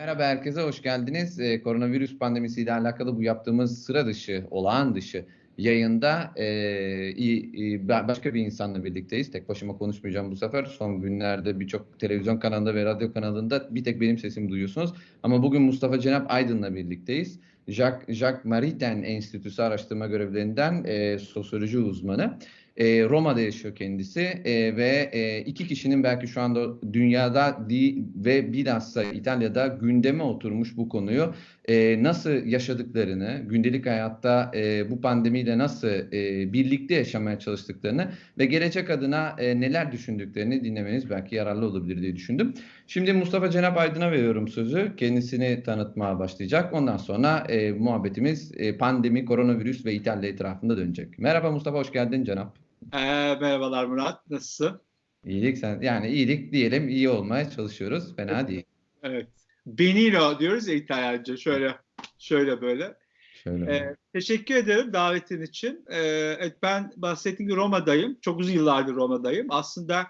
Merhaba herkese, hoş geldiniz. Ee, koronavirüs pandemisiyle alakalı bu yaptığımız sıra dışı, olağan dışı yayında e, e, başka bir insanla birlikteyiz. Tek başıma konuşmayacağım bu sefer. Son günlerde birçok televizyon kanalında ve radyo kanalında bir tek benim sesimi duyuyorsunuz. Ama bugün Mustafa Cenap Aydın'la birlikteyiz. Jacques, Jacques Maritain Enstitüsü araştırma görevlerinden e, sosyoloji uzmanı. E, Roma'da yaşıyor kendisi e, ve e, iki kişinin belki şu anda dünyada di, ve bilhassa İtalya'da gündeme oturmuş bu konuyu e, nasıl yaşadıklarını, gündelik hayatta e, bu pandemiyle nasıl e, birlikte yaşamaya çalıştıklarını ve gelecek adına e, neler düşündüklerini dinlemeniz belki yararlı olabilir diye düşündüm. Şimdi Mustafa Cenap Aydın'a veriyorum sözü. Kendisini tanıtmaya başlayacak. Ondan sonra e, muhabbetimiz e, pandemi, koronavirüs ve İtalya etrafında dönecek. Merhaba Mustafa, hoş geldin Cenap. Ee, merhabalar Murat, nasılsın? İyilik sen yani iyilik diyelim iyi olmaya çalışıyoruz. Fena değil. Evet. Benino diyoruz ya İtalyanca. Şöyle şöyle böyle. Şöyle. Ee, teşekkür ederim davetin için. Ee, evet, ben bahsettiğim gibi Roma'dayım. Çok uzun yıllardır Roma'dayım. Aslında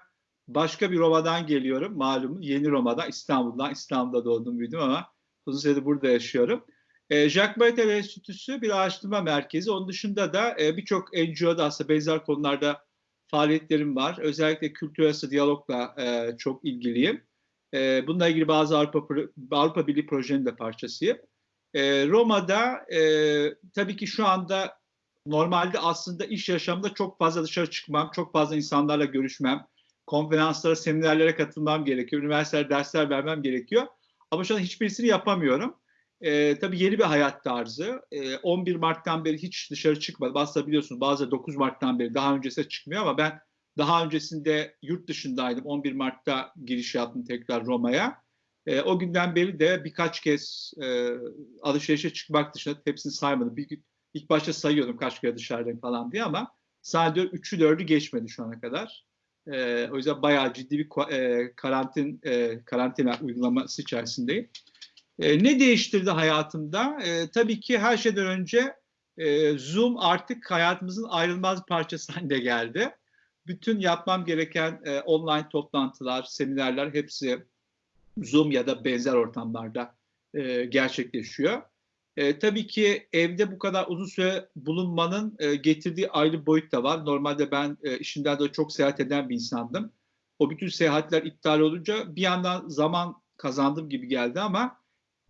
başka bir Roma'dan geliyorum malum. Yeni Roma'dan, İstanbul'dan. İstanbul'da doğdum büyüdüm ama uzun süredir burada yaşıyorum. E, Jacques Maritain Enstitüsü bir araştırma merkezi. Onun dışında da e, birçok NGO'da aslında benzer konularda faaliyetlerim var. Özellikle kültür diyalogla e, çok ilgiliyim. E, bununla ilgili bazı Avrupa, Avrupa Birliği projenin de parçasıyım. E, Roma'da e, tabii ki şu anda normalde aslında iş yaşamında çok fazla dışarı çıkmam, çok fazla insanlarla görüşmem, konferanslara, seminerlere katılmam gerekiyor, üniversitelerde dersler vermem gerekiyor. Ama şu an hiçbirisini yapamıyorum. E, tabii yeni bir hayat tarzı. E, 11 Mart'tan beri hiç dışarı çıkmadım. Aslında biliyorsunuz bazı 9 Mart'tan beri daha öncesine çıkmıyor ama ben daha öncesinde yurt dışındaydım. 11 Mart'ta giriş yaptım tekrar Roma'ya. E, o günden beri de birkaç kez e, alışverişe çıkmak dışında hepsini saymadım. Bir, ilk başta sayıyordum kaç kere dışarıdayım falan diye ama sadece 3'ü 4'ü geçmedi şu ana kadar. E, o yüzden bayağı ciddi bir e, karantin e, karantina uygulaması içerisindeyim. E, ne değiştirdi hayatımda? E, tabii ki her şeyden önce e, Zoom artık hayatımızın ayrılmaz parçası haline geldi. Bütün yapmam gereken e, online toplantılar, seminerler hepsi Zoom ya da benzer ortamlarda e, gerçekleşiyor. E, tabii ki evde bu kadar uzun süre bulunmanın e, getirdiği ayrı boyut da var. Normalde ben e, işimden de çok seyahat eden bir insandım. O bütün seyahatler iptal olunca bir yandan zaman kazandım gibi geldi ama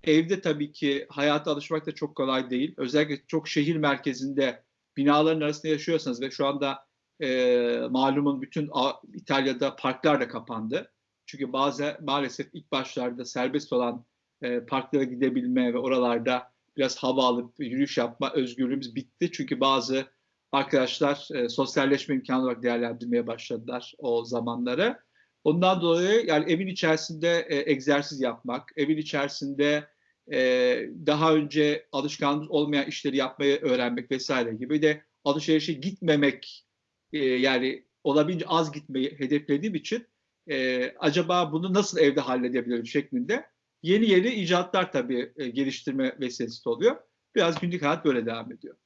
Evde tabii ki hayata alışmak da çok kolay değil. Özellikle çok şehir merkezinde binaların arasında yaşıyorsanız ve şu anda e, malumun bütün İtalya'da parklar da kapandı. Çünkü bazı maalesef ilk başlarda serbest olan e, parklara gidebilme ve oralarda biraz hava alıp yürüyüş yapma özgürlüğümüz bitti. Çünkü bazı arkadaşlar e, sosyalleşme imkanı olarak değerlendirmeye başladılar o zamanları. Ondan dolayı yani evin içerisinde e, egzersiz yapmak, evin içerisinde e, daha önce alışkanlık olmayan işleri yapmayı öğrenmek vesaire gibi de alışverişe gitmemek e, yani olabildiğince az gitmeyi hedeflediğim için e, acaba bunu nasıl evde halledebilirim şeklinde yeni yeni icatlar tabii e, geliştirme vesilesi oluyor. Biraz günlük hayat böyle devam ediyor.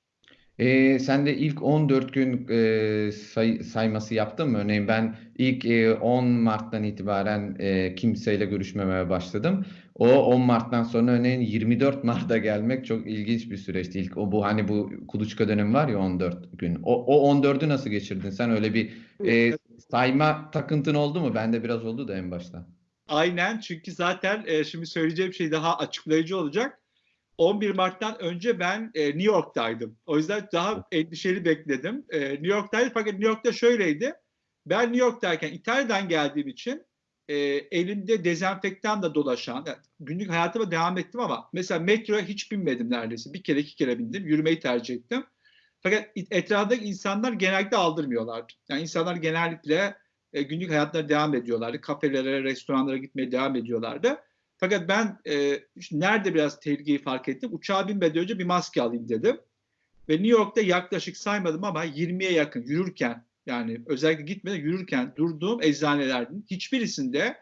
E, sen de ilk 14 gün e, say, sayması yaptın mı? Örneğin ben ilk e, 10 Mart'tan itibaren e, kimseyle görüşmemeye başladım. O 10 Mart'tan sonra örneğin 24 Mart'a gelmek çok ilginç bir süreçti. İlk o bu hani bu kuluçka dönemi var ya 14 gün. O, o 14'ü nasıl geçirdin? Sen öyle bir e, sayma takıntın oldu mu? Bende biraz oldu da en başta. Aynen çünkü zaten e, şimdi söyleyeceğim şey daha açıklayıcı olacak 11 Mart'tan önce ben e, New York'taydım. O yüzden daha endişeli bekledim. E, New York'taydım fakat New York'ta şöyleydi. Ben New York'tayken İtalya'dan geldiğim için e, elimde dezenfektanla dolaşan, yani günlük hayatıma devam ettim ama mesela metroya hiç binmedim neredeyse. Bir kere iki kere bindim. Yürümeyi tercih ettim. Fakat etrafındaki insanlar genellikle aldırmıyorlardı. Yani insanlar genellikle e, günlük hayatlarına devam ediyorlardı. Kafelere, restoranlara gitmeye devam ediyorlardı. Fakat ben e, nerede biraz tehlikeyi fark ettim? Uçağa binmeden önce bir maske alayım dedim. Ve New York'ta yaklaşık saymadım ama 20'ye yakın yürürken yani özellikle gitmeden yürürken durduğum eczanelerden hiçbirisinde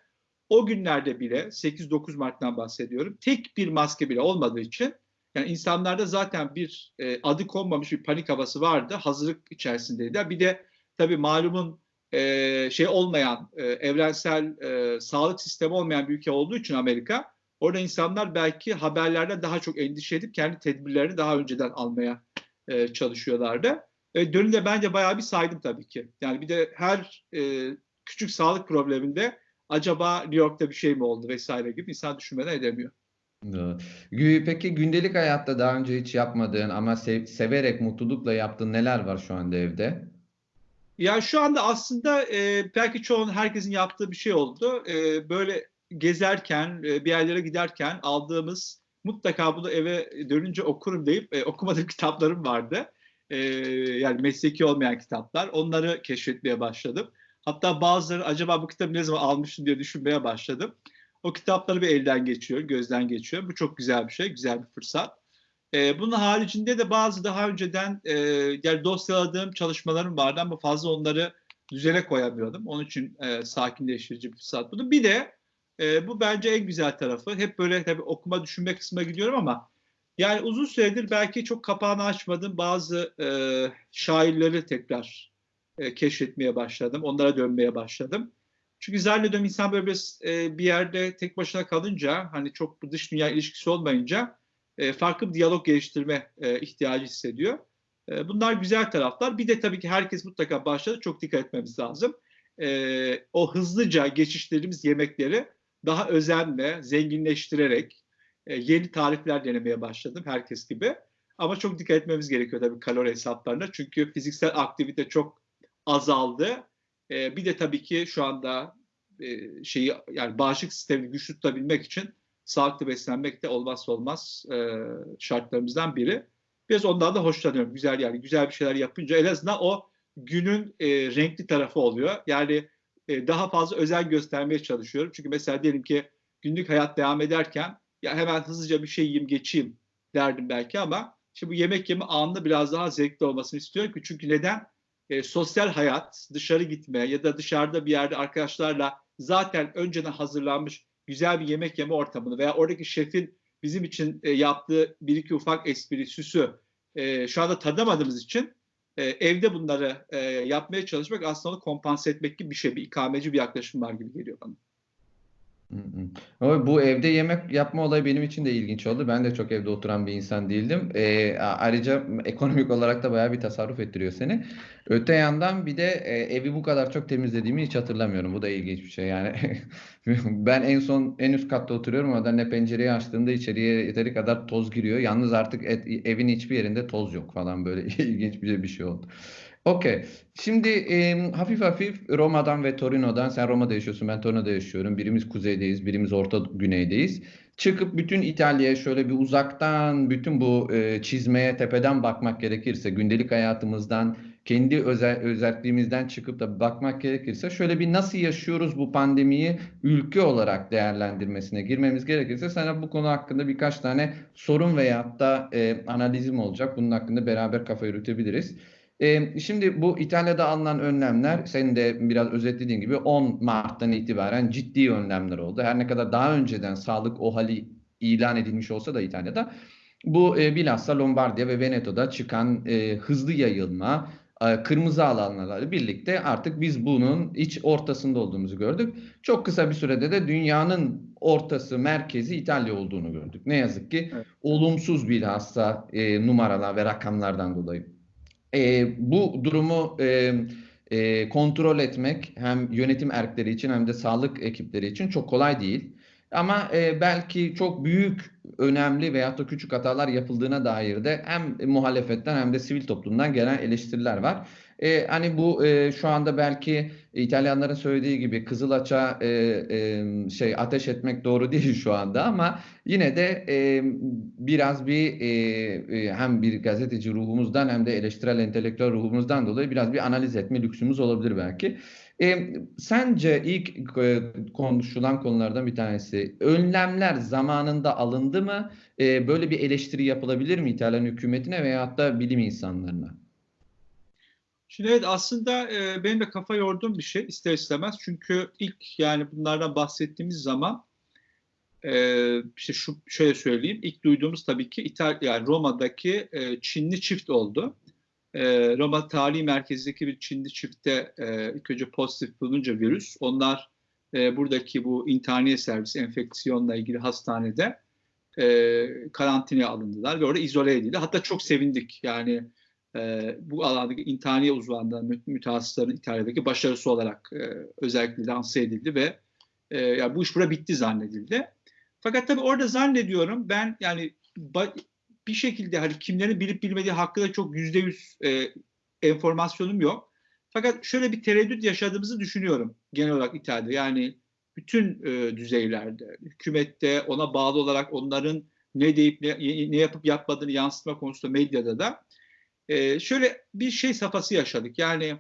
o günlerde bile 8-9 Mart'tan bahsediyorum. Tek bir maske bile olmadığı için yani insanlarda zaten bir e, adı konmamış bir panik havası vardı. Hazırlık içerisindeydi. Bir de tabii malumun e, şey olmayan, e, evrensel e, sağlık sistemi olmayan bir ülke olduğu için Amerika, Orada insanlar belki haberlerden daha çok endişe edip kendi tedbirlerini daha önceden almaya e, çalışıyorlardı. E, dönünde bence bayağı bir saydım tabii ki. Yani bir de her e, küçük sağlık probleminde acaba New York'ta bir şey mi oldu vesaire gibi insan düşünmeden edemiyor. Peki gündelik hayatta daha önce hiç yapmadığın ama sev severek, mutlulukla yaptığın neler var şu anda evde? Ya şu anda aslında e, belki çoğun herkesin yaptığı bir şey oldu. E, böyle gezerken, e, bir yerlere giderken aldığımız mutlaka bunu eve dönünce okurum deyip e, okumadığım kitaplarım vardı. E, yani mesleki olmayan kitaplar. Onları keşfetmeye başladım. Hatta bazıları acaba bu kitabı ne zaman almıştım diye düşünmeye başladım. O kitapları bir elden geçiyor, gözden geçiyor. Bu çok güzel bir şey, güzel bir fırsat. E, bunun haricinde de bazı daha önceden e, yani dosyaladığım çalışmalarım vardı ama fazla onları düzene koyamıyordum. Onun için e, sakinleştirici bir fırsat buldum. Bir de e, bu bence en güzel tarafı. Hep böyle tabii okuma düşünme kısmına gidiyorum ama yani uzun süredir belki çok kapağını açmadığım bazı e, şairleri tekrar e, keşfetmeye başladım. Onlara dönmeye başladım. Çünkü zannediyorum insan böyle bir, e, bir yerde tek başına kalınca hani çok dış dünya ilişkisi olmayınca e, farklı bir diyalog geliştirme e, ihtiyacı hissediyor. E, bunlar güzel taraflar. Bir de tabii ki herkes mutlaka başladı. Çok dikkat etmemiz lazım. O hızlıca geçişlerimiz yemekleri daha özenle, zenginleştirerek yeni tarifler denemeye başladım herkes gibi. Ama çok dikkat etmemiz gerekiyor tabii kalori hesaplarına. Çünkü fiziksel aktivite çok azaldı. Bir de tabii ki şu anda e, şeyi yani bağışıklık sistemini güçlü tutabilmek için sağlıklı beslenmek de olmazsa olmaz e, şartlarımızdan biri. Biraz ondan da hoşlanıyorum. Güzel yani güzel bir şeyler yapınca en azından o günün e, renkli tarafı oluyor. Yani e, daha fazla özen göstermeye çalışıyorum. Çünkü mesela diyelim ki günlük hayat devam ederken ya hemen hızlıca bir şey yiyeyim geçeyim derdim belki ama şimdi bu yemek yeme anında biraz daha zevkli olmasını istiyorum çünkü neden? E, sosyal hayat, dışarı gitme ya da dışarıda bir yerde arkadaşlarla zaten önceden hazırlanmış güzel bir yemek yeme ortamını veya oradaki şefin bizim için e, yaptığı bir iki ufak espri, süsü e, şu anda tadamadığımız için e, evde bunları e, yapmaya çalışmak aslında onu kompanse etmek gibi bir şey, bir ikameci bir yaklaşım var gibi geliyor bana. Ama bu evde yemek yapma olayı benim için de ilginç oldu. Ben de çok evde oturan bir insan değildim. Ee, ayrıca ekonomik olarak da bayağı bir tasarruf ettiriyor seni. Öte yandan bir de e, evi bu kadar çok temizlediğimi hiç hatırlamıyorum. Bu da ilginç bir şey yani. ben en son en üst katta oturuyorum. Orada ne pencereyi açtığımda içeriye yeteri kadar toz giriyor. Yalnız artık et, evin hiçbir yerinde toz yok falan böyle ilginç bir, bir şey oldu. Okey. Şimdi e, hafif hafif Roma'dan ve Torino'dan, sen Roma'da yaşıyorsun, ben Torino'da yaşıyorum. Birimiz kuzeydeyiz, birimiz orta güneydeyiz. Çıkıp bütün İtalya'ya şöyle bir uzaktan, bütün bu e, çizmeye tepeden bakmak gerekirse, gündelik hayatımızdan, kendi özel, özelliğimizden çıkıp da bakmak gerekirse, şöyle bir nasıl yaşıyoruz bu pandemiyi ülke olarak değerlendirmesine girmemiz gerekirse, sana bu konu hakkında birkaç tane sorun veyahut da e, analizim olacak. Bunun hakkında beraber kafa yürütebiliriz. Şimdi bu İtalya'da alınan önlemler senin de biraz özetlediğin gibi 10 Mart'tan itibaren ciddi önlemler oldu. Her ne kadar daha önceden sağlık o hali ilan edilmiş olsa da İtalya'da bu e, bilhassa Lombardiya ve Veneto'da çıkan e, hızlı yayılma, e, kırmızı alanlarla birlikte artık biz bunun iç ortasında olduğumuzu gördük. Çok kısa bir sürede de dünyanın ortası, merkezi İtalya olduğunu gördük. Ne yazık ki evet. olumsuz bilhassa e, numaralar ve rakamlardan dolayı. E, bu durumu e, e, kontrol etmek hem yönetim erkleri için hem de sağlık ekipleri için çok kolay değil. Ama e, belki çok büyük, önemli veya da küçük hatalar yapıldığına dair de hem muhalefetten hem de sivil toplumdan gelen eleştiriler var. E, hani bu e, şu anda belki İtalyanların söylediği gibi Kızılaç'a e, e, şey ateş etmek doğru değil şu anda ama yine de e, biraz bir e, e, hem bir gazeteci ruhumuzdan hem de eleştirel entelektüel ruhumuzdan dolayı biraz bir analiz etme lüksümüz olabilir belki. E, sence ilk e, konuşulan konulardan bir tanesi önlemler zamanında alındı mı? E, böyle bir eleştiri yapılabilir mi İtalyan hükümetine veyahut da bilim insanlarına? Şimdi evet aslında e, benim de kafa yorduğum bir şey ister istemez. Çünkü ilk yani bunlardan bahsettiğimiz zaman e, işte şu şöyle söyleyeyim. ilk duyduğumuz tabii ki İtalya yani Roma'daki e, Çinli çift oldu. E, Roma tarihi merkezindeki bir Çinli çifte e, ilk önce pozitif bulununca virüs onlar e, buradaki bu intihaniye servisi enfeksiyonla ilgili hastanede e, karantinaya alındılar ve orada izole edildi. Hatta çok sevindik yani e, bu alandaki intihaniye uzmanlarının mü mütehassısların İtalya'daki başarısı olarak e, özellikle lanse edildi ve e, yani bu iş burada bitti zannedildi. Fakat tabii orada zannediyorum ben yani bir şekilde hani kimlerin bilip bilmediği hakkında çok yüzde yüz e, enformasyonum yok. Fakat şöyle bir tereddüt yaşadığımızı düşünüyorum genel olarak İtalya'da. Yani bütün e, düzeylerde, hükümette ona bağlı olarak onların ne deyip ne, ne yapıp yapmadığını yansıtma konusunda medyada da e, şöyle bir şey safhası yaşadık. Yani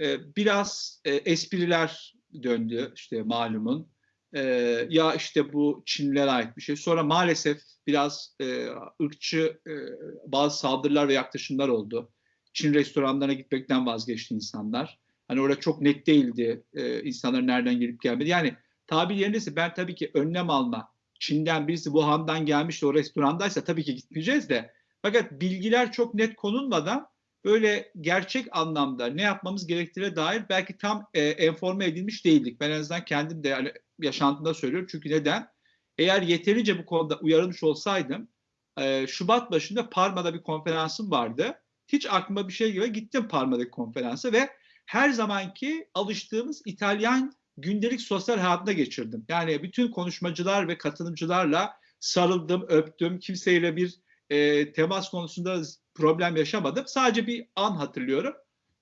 e, biraz e, espriler döndü işte malumun. E, ya işte bu Çinlilere ait bir şey. Sonra maalesef biraz e, ırkçı e, bazı saldırılar ve yaklaşımlar oldu. Çin restoranlarına gitmekten vazgeçti insanlar. Hani orada çok net değildi e, insanların nereden gelip gelmedi. Yani tabir yerindeyse ben tabii ki önlem alma. Çin'den birisi Wuhan'dan gelmiş de o restorandaysa tabii ki gitmeyeceğiz de. Fakat bilgiler çok net konulmadan böyle gerçek anlamda ne yapmamız gerektiğine dair belki tam e, enforme edilmiş değildik. Ben en azından kendim de yani yaşantımda söylüyorum. Çünkü neden? Eğer yeterince bu konuda uyarılmış olsaydım e, Şubat başında Parma'da bir konferansım vardı. Hiç aklıma bir şey gibi gittim Parma'daki konferansa ve her zamanki alıştığımız İtalyan gündelik sosyal hayatına geçirdim. Yani bütün konuşmacılar ve katılımcılarla sarıldım, öptüm. Kimseyle bir e, temas konusunda problem yaşamadım. Sadece bir an hatırlıyorum.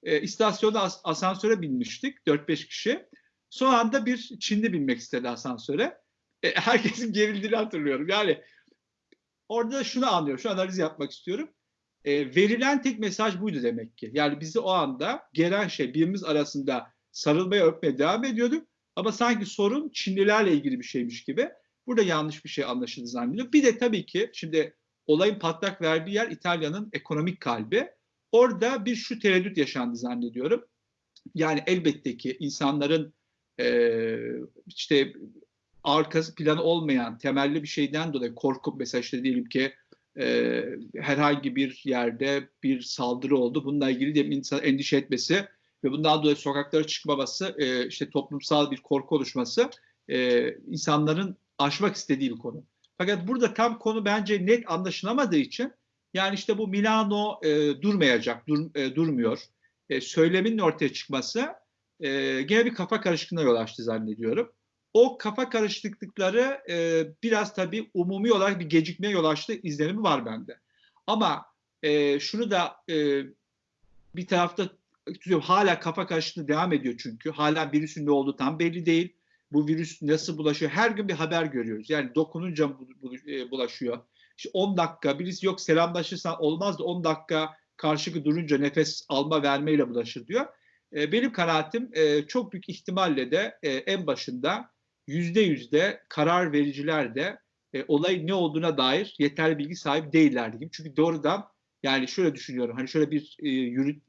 E, istasyonda as- asansöre binmiştik 4-5 kişi. Son anda bir Çinli binmek istedi asansöre. E, herkesin gerildiğini hatırlıyorum. Yani orada şunu anlıyorum, şu analiz yapmak istiyorum. E, verilen tek mesaj buydu demek ki. Yani bizi o anda gelen şey birimiz arasında sarılmaya öpmeye devam ediyorduk. Ama sanki sorun Çinlilerle ilgili bir şeymiş gibi. Burada yanlış bir şey anlaşıldı zannediyorum. Bir de tabii ki şimdi olayın patlak verdiği yer İtalya'nın ekonomik kalbi. Orada bir şu tereddüt yaşandı zannediyorum. Yani elbette ki insanların e, işte arkası planı olmayan temelli bir şeyden dolayı korkup mesela işte diyelim ki e, herhangi bir yerde bir saldırı oldu. Bununla ilgili de insan endişe etmesi ve bundan dolayı sokaklara çıkmaması, e, işte toplumsal bir korku oluşması e, insanların aşmak istediği bir konu. Fakat burada tam konu bence net anlaşılamadığı için yani işte bu Milano e, durmayacak, dur, e, durmuyor. E, söylemin ortaya çıkması e, gene bir kafa karışıklığına yol açtı zannediyorum. O kafa karışıklıkları e, biraz tabii umumi olarak bir gecikmeye yol açtı izlenimi var bende. Ama e, şunu da e, bir tarafta hala kafa karışıklığı devam ediyor çünkü. Hala virüsün ne olduğu tam belli değil. Bu virüs nasıl bulaşıyor? Her gün bir haber görüyoruz. Yani dokununca e, bulaşıyor. İşte 10 dakika birisi yok selamlaşırsan olmaz da 10 dakika karşılıklı durunca nefes alma vermeyle bulaşır diyor. E, benim kanaatim e, çok büyük ihtimalle de en başında yüzde yüzde karar vericiler de olay ne olduğuna dair yeterli bilgi sahibi değillerdi gibi. Çünkü doğrudan yani şöyle düşünüyorum. Hani şöyle bir yürüt,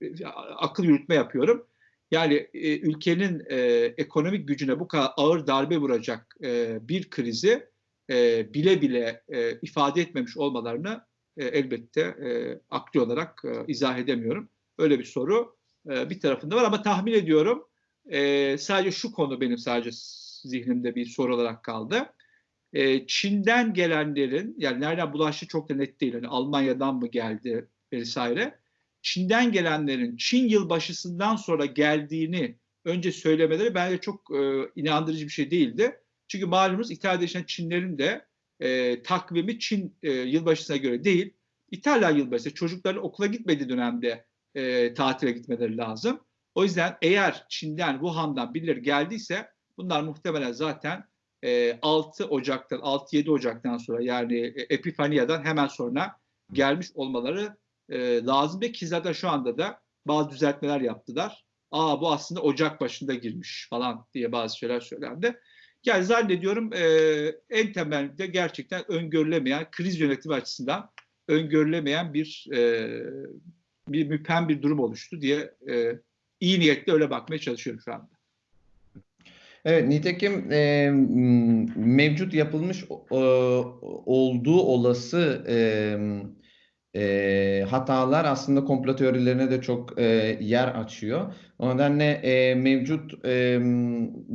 akıl yürütme yapıyorum. Yani e, ülkenin e, ekonomik gücüne bu kadar ağır darbe vuracak e, bir krizi e, bile bile e, ifade etmemiş olmalarını e, elbette e, akli olarak e, izah edemiyorum. Öyle bir soru e, bir tarafında var ama tahmin ediyorum e, sadece şu konu benim sadece zihnimde bir soru olarak kaldı. E, Çin'den gelenlerin yani nereden bulaştı çok da net değil. Hani Almanya'dan mı geldi vesaire. Çin'den gelenlerin Çin yılbaşısından sonra geldiğini önce söylemeleri bence çok e, inandırıcı bir şey değildi. Çünkü malumunuz İtalya'da yaşayan Çinlerin de e, takvimi Çin e, yılbaşısına göre değil. İtalya yılbaşı çocukların okula gitmediği dönemde e, tatile gitmeleri lazım. O yüzden eğer Çin'den, Wuhan'dan birileri geldiyse bunlar muhtemelen zaten e, 6 Ocak'tan, 6-7 Ocak'tan sonra yani e, Epifania'dan hemen sonra gelmiş olmaları e, lazım ve ki zaten şu anda da bazı düzeltmeler yaptılar. Aa bu aslında Ocak başında girmiş falan diye bazı şeyler söylendi. Yani zannediyorum e, en temelde gerçekten öngörülemeyen, kriz yönetimi açısından öngörülemeyen bir e, bir müphem bir durum oluştu diye e, iyi niyetle öyle bakmaya çalışıyorum şu anda. Evet, nitekim e, mevcut yapılmış e, olduğu olası e, e, hatalar aslında komplo teorilerine de çok e, yer açıyor. O nedenle e, mevcut e,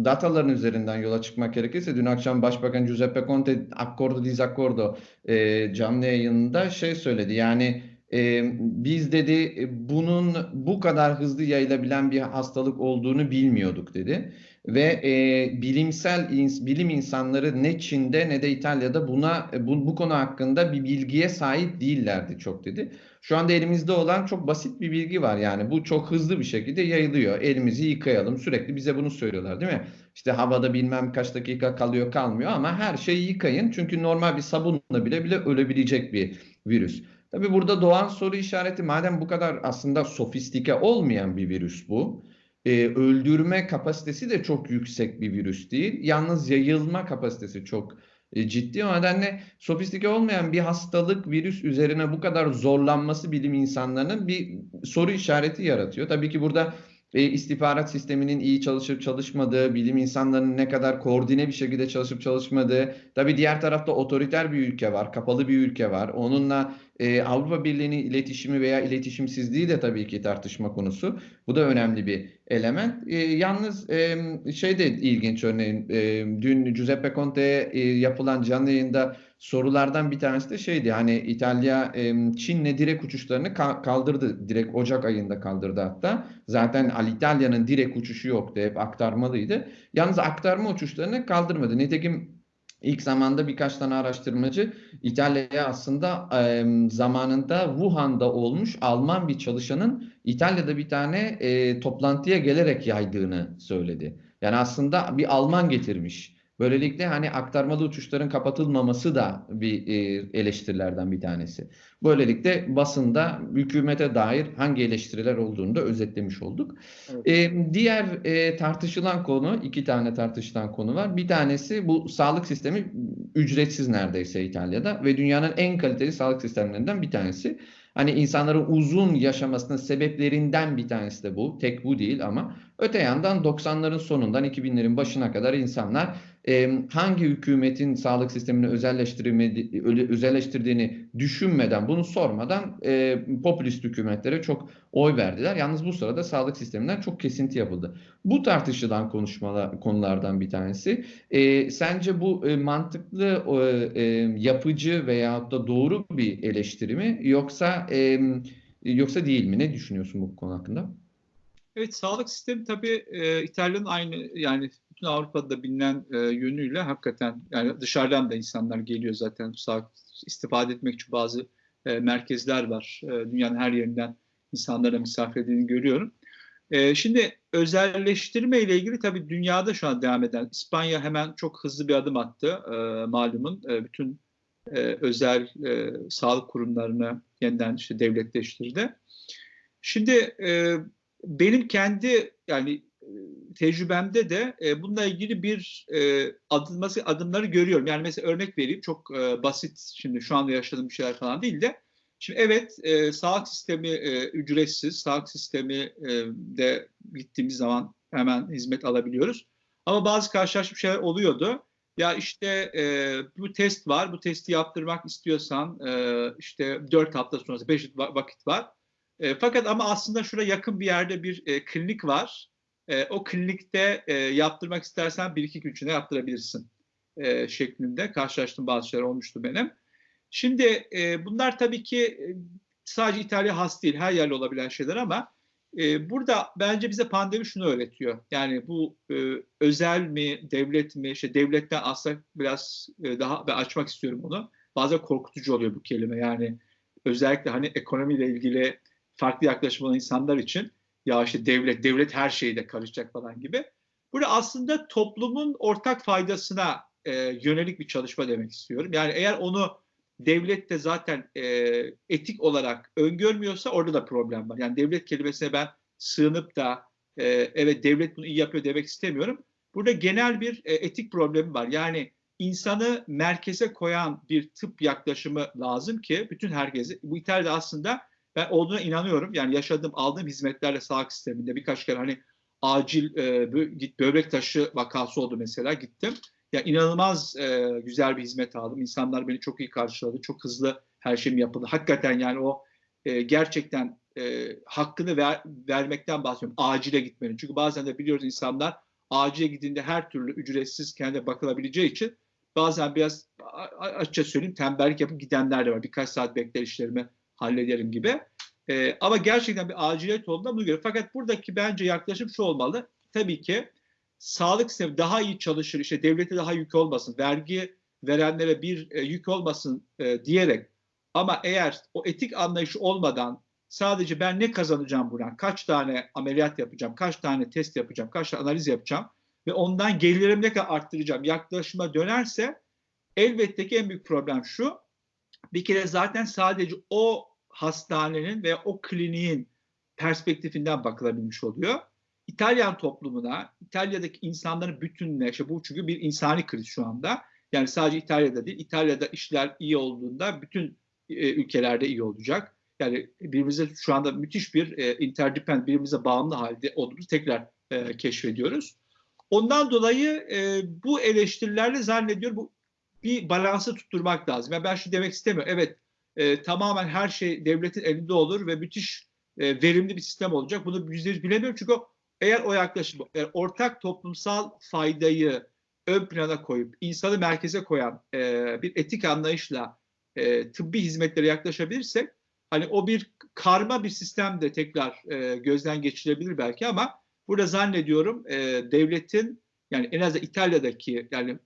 dataların üzerinden yola çıkmak gerekirse dün akşam Başbakan Giuseppe Conte accordo disaccordo e, canlı yayında şey söyledi. Yani e, biz dedi bunun bu kadar hızlı yayılabilen bir hastalık olduğunu bilmiyorduk dedi ve e, bilimsel bilim insanları ne Çin'de ne de İtalya'da buna bu, bu konu hakkında bir bilgiye sahip değillerdi çok dedi. Şu anda elimizde olan çok basit bir bilgi var yani bu çok hızlı bir şekilde yayılıyor. Elimizi yıkayalım sürekli bize bunu söylüyorlar değil mi? İşte havada bilmem kaç dakika kalıyor kalmıyor ama her şeyi yıkayın çünkü normal bir sabunla bile bile ölebilecek bir virüs. Tabii burada doğan soru işareti madem bu kadar aslında sofistike olmayan bir virüs bu e, öldürme kapasitesi de çok yüksek bir virüs değil. Yalnız yayılma kapasitesi çok e, ciddi. O nedenle sofistike olmayan bir hastalık virüs üzerine bu kadar zorlanması bilim insanlarının bir soru işareti yaratıyor. Tabii ki burada e, istihbarat sisteminin iyi çalışıp çalışmadığı, bilim insanlarının ne kadar koordine bir şekilde çalışıp çalışmadığı, tabii diğer tarafta otoriter bir ülke var, kapalı bir ülke var. Onunla e, Avrupa Birliği'nin iletişimi veya iletişimsizliği de tabii ki tartışma konusu. Bu da önemli bir element. E, yalnız e, şey de ilginç örneğin e, dün Giuseppe Conte'ye e, yapılan canlı yayında sorulardan bir tanesi de şeydi hani İtalya e, Çin'le direkt uçuşlarını ka kaldırdı. Direkt Ocak ayında kaldırdı hatta. Zaten Alitalya'nın direkt uçuşu yoktu. Hep aktarmalıydı. Yalnız aktarma uçuşlarını kaldırmadı. Nitekim İlk zamanda birkaç tane araştırmacı İtalya'ya aslında e, zamanında Wuhan'da olmuş Alman bir çalışanın İtalya'da bir tane e, toplantıya gelerek yaydığını söyledi. Yani aslında bir Alman getirmiş. Böylelikle hani aktarmalı uçuşların kapatılmaması da bir e, eleştirilerden bir tanesi. Böylelikle basında hükümete dair hangi eleştiriler olduğunu da özetlemiş olduk. Evet. E, diğer e, tartışılan konu, iki tane tartışılan konu var. Bir tanesi bu sağlık sistemi ücretsiz neredeyse İtalya'da ve dünyanın en kaliteli sağlık sistemlerinden bir tanesi. Hani insanların uzun yaşamasının sebeplerinden bir tanesi de bu. Tek bu değil ama öte yandan 90'ların sonundan 2000'lerin başına kadar insanlar hangi hükümetin sağlık sistemini özelleştirdiğini düşünmeden, bunu sormadan popülist hükümetlere çok oy verdiler. Yalnız bu sırada sağlık sisteminden çok kesinti yapıldı. Bu tartışılan konuşmalar konulardan bir tanesi. E, sence bu e, mantıklı, e, yapıcı veyahut da doğru bir eleştiri mi yoksa yoksa değil mi? Ne düşünüyorsun bu konu hakkında? Evet, sağlık sistemi tabii e, İtalya'nın aynı yani bütün Avrupa'da bilinen e, yönüyle hakikaten yani dışarıdan da insanlar geliyor zaten istifade etmek için bazı e, merkezler var. E, dünyanın her yerinden insanlara misafir edildiğini görüyorum. E, şimdi özelleştirme ile ilgili tabii dünyada şu an devam eden İspanya hemen çok hızlı bir adım attı e, malumun. E, bütün e, özel e, sağlık kurumlarını yeniden işte devletleştirdi. Şimdi e, benim kendi yani tecrübemde de e, bununla ilgili bir e, adımması adımları görüyorum. Yani mesela örnek vereyim çok e, basit şimdi şu anda yaşadığım bir şeyler falan değil de şimdi evet e, sağlık sistemi e, ücretsiz sağlık sistemi e, de gittiğimiz zaman hemen hizmet alabiliyoruz. Ama bazı karşılaşmış şeyler oluyordu. Ya işte e, bu test var, bu testi yaptırmak istiyorsan e, işte 4 hafta sonrası 5 vakit var. E, fakat ama aslında şuraya yakın bir yerde bir e, klinik var. E, o klinikte e, yaptırmak istersen bir iki gün içinde yaptırabilirsin e, şeklinde karşılaştığım bazı şeyler olmuştu benim. Şimdi e, bunlar tabii ki e, sadece İtalya has değil, her yerde olabilen şeyler ama e, burada bence bize pandemi şunu öğretiyor. Yani bu e, özel mi, devlet mi, işte devletten aslında biraz e, daha ben açmak istiyorum bunu. Bazen korkutucu oluyor bu kelime. Yani özellikle hani ekonomiyle ilgili farklı yaklaşım olan insanlar için ya işte devlet, devlet her şeyde karışacak falan gibi. Burada aslında toplumun ortak faydasına e, yönelik bir çalışma demek istiyorum. Yani eğer onu devlet de zaten e, etik olarak öngörmüyorsa orada da problem var. Yani devlet kelimesine ben sığınıp da e, evet devlet bunu iyi yapıyor demek istemiyorum. Burada genel bir e, etik problemi var. Yani insanı merkeze koyan bir tıp yaklaşımı lazım ki bütün herkese, bu İtalya'da aslında ben olduğuna inanıyorum. Yani yaşadığım, aldığım hizmetlerle sağlık sisteminde birkaç kere hani acil e, böbrek taşı vakası oldu mesela gittim. Ya yani inanılmaz e, güzel bir hizmet aldım. İnsanlar beni çok iyi karşıladı. Çok hızlı her şey mi yapıldı? Hakikaten yani o e, gerçekten e, hakkını ver, vermekten bahsediyorum. Acile gitmenin. Çünkü bazen de biliyoruz insanlar acile gidince her türlü ücretsiz kendine bakılabileceği için bazen biraz açıkça söyleyeyim tembellik yapıp gidenler de var. Birkaç saat bekler işlerimi hallederim gibi. E, ama gerçekten bir aciliyet olduğunda bunu görüyor. Fakat buradaki bence yaklaşım şu olmalı. Tabii ki sağlık sistemi daha iyi çalışır, işte devlete daha yük olmasın, vergi verenlere bir e, yük olmasın e, diyerek ama eğer o etik anlayışı olmadan sadece ben ne kazanacağım buradan, kaç tane ameliyat yapacağım, kaç tane test yapacağım, kaç tane analiz yapacağım ve ondan gelirimi ne kadar arttıracağım yaklaşıma dönerse elbette ki en büyük problem şu. Bir kere zaten sadece o hastanenin veya o kliniğin perspektifinden bakılabilmiş oluyor. İtalyan toplumuna, İtalya'daki insanların bütününe, işte bu çünkü bir insani kriz şu anda. Yani sadece İtalya'da değil, İtalya'da işler iyi olduğunda bütün e, ülkelerde iyi olacak. Yani birbirimize şu anda müthiş bir e, interdependent, birbirimize bağımlı halde olduğumuzu tekrar e, keşfediyoruz. Ondan dolayı e, bu eleştirilerle zannediyorum bu bir balansı tutturmak lazım. Yani ben şu demek istemiyorum. Evet e, tamamen her şey devletin elinde olur ve müthiş e, verimli bir sistem olacak. Bunu yüzde yüz bilemiyorum çünkü o, eğer o yaklaşım, eğer ortak toplumsal faydayı ön plana koyup insanı merkeze koyan e, bir etik anlayışla e, tıbbi hizmetlere yaklaşabilirsek hani o bir karma bir sistem de tekrar e, gözden geçirebilir belki ama burada zannediyorum e, devletin yani en azından İtalya'daki yani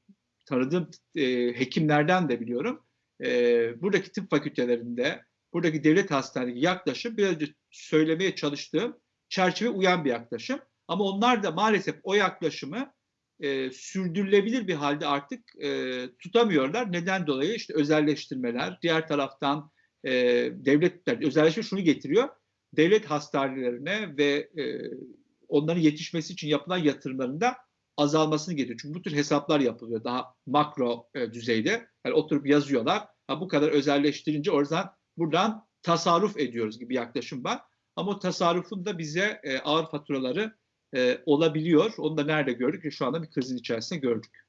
tanıdığım e, hekimlerden de biliyorum e, buradaki tıp fakültelerinde buradaki devlet hastaneleri yaklaşım biraz önce söylemeye çalıştığım çerçeve uyan bir yaklaşım. Ama onlar da maalesef o yaklaşımı e, sürdürülebilir bir halde artık e, tutamıyorlar. Neden dolayı? İşte özelleştirmeler, diğer taraftan e, devletler, özelleşme şunu getiriyor. Devlet hastanelerine ve e, onların yetişmesi için yapılan yatırımların da azalmasını getiriyor. Çünkü bu tür hesaplar yapılıyor daha makro e, düzeyde. Yani oturup yazıyorlar. Ha, bu kadar özelleştirince oradan buradan tasarruf ediyoruz gibi yaklaşım var. Ama o tasarrufun da bize e, ağır faturaları e, olabiliyor. Onu da nerede gördük? Şu anda bir krizin içerisinde gördük.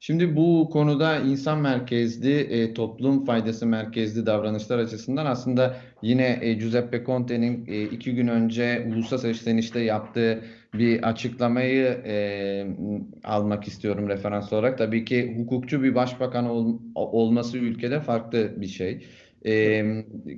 Şimdi bu konuda insan merkezli, e, toplum faydası merkezli davranışlar açısından aslında yine e, Giuseppe Conte'nin e, iki gün önce ulusal seslenişte yaptığı bir açıklamayı e, almak istiyorum referans olarak. Tabii ki hukukçu bir başbakan ol, olması ülkede farklı bir şey. E,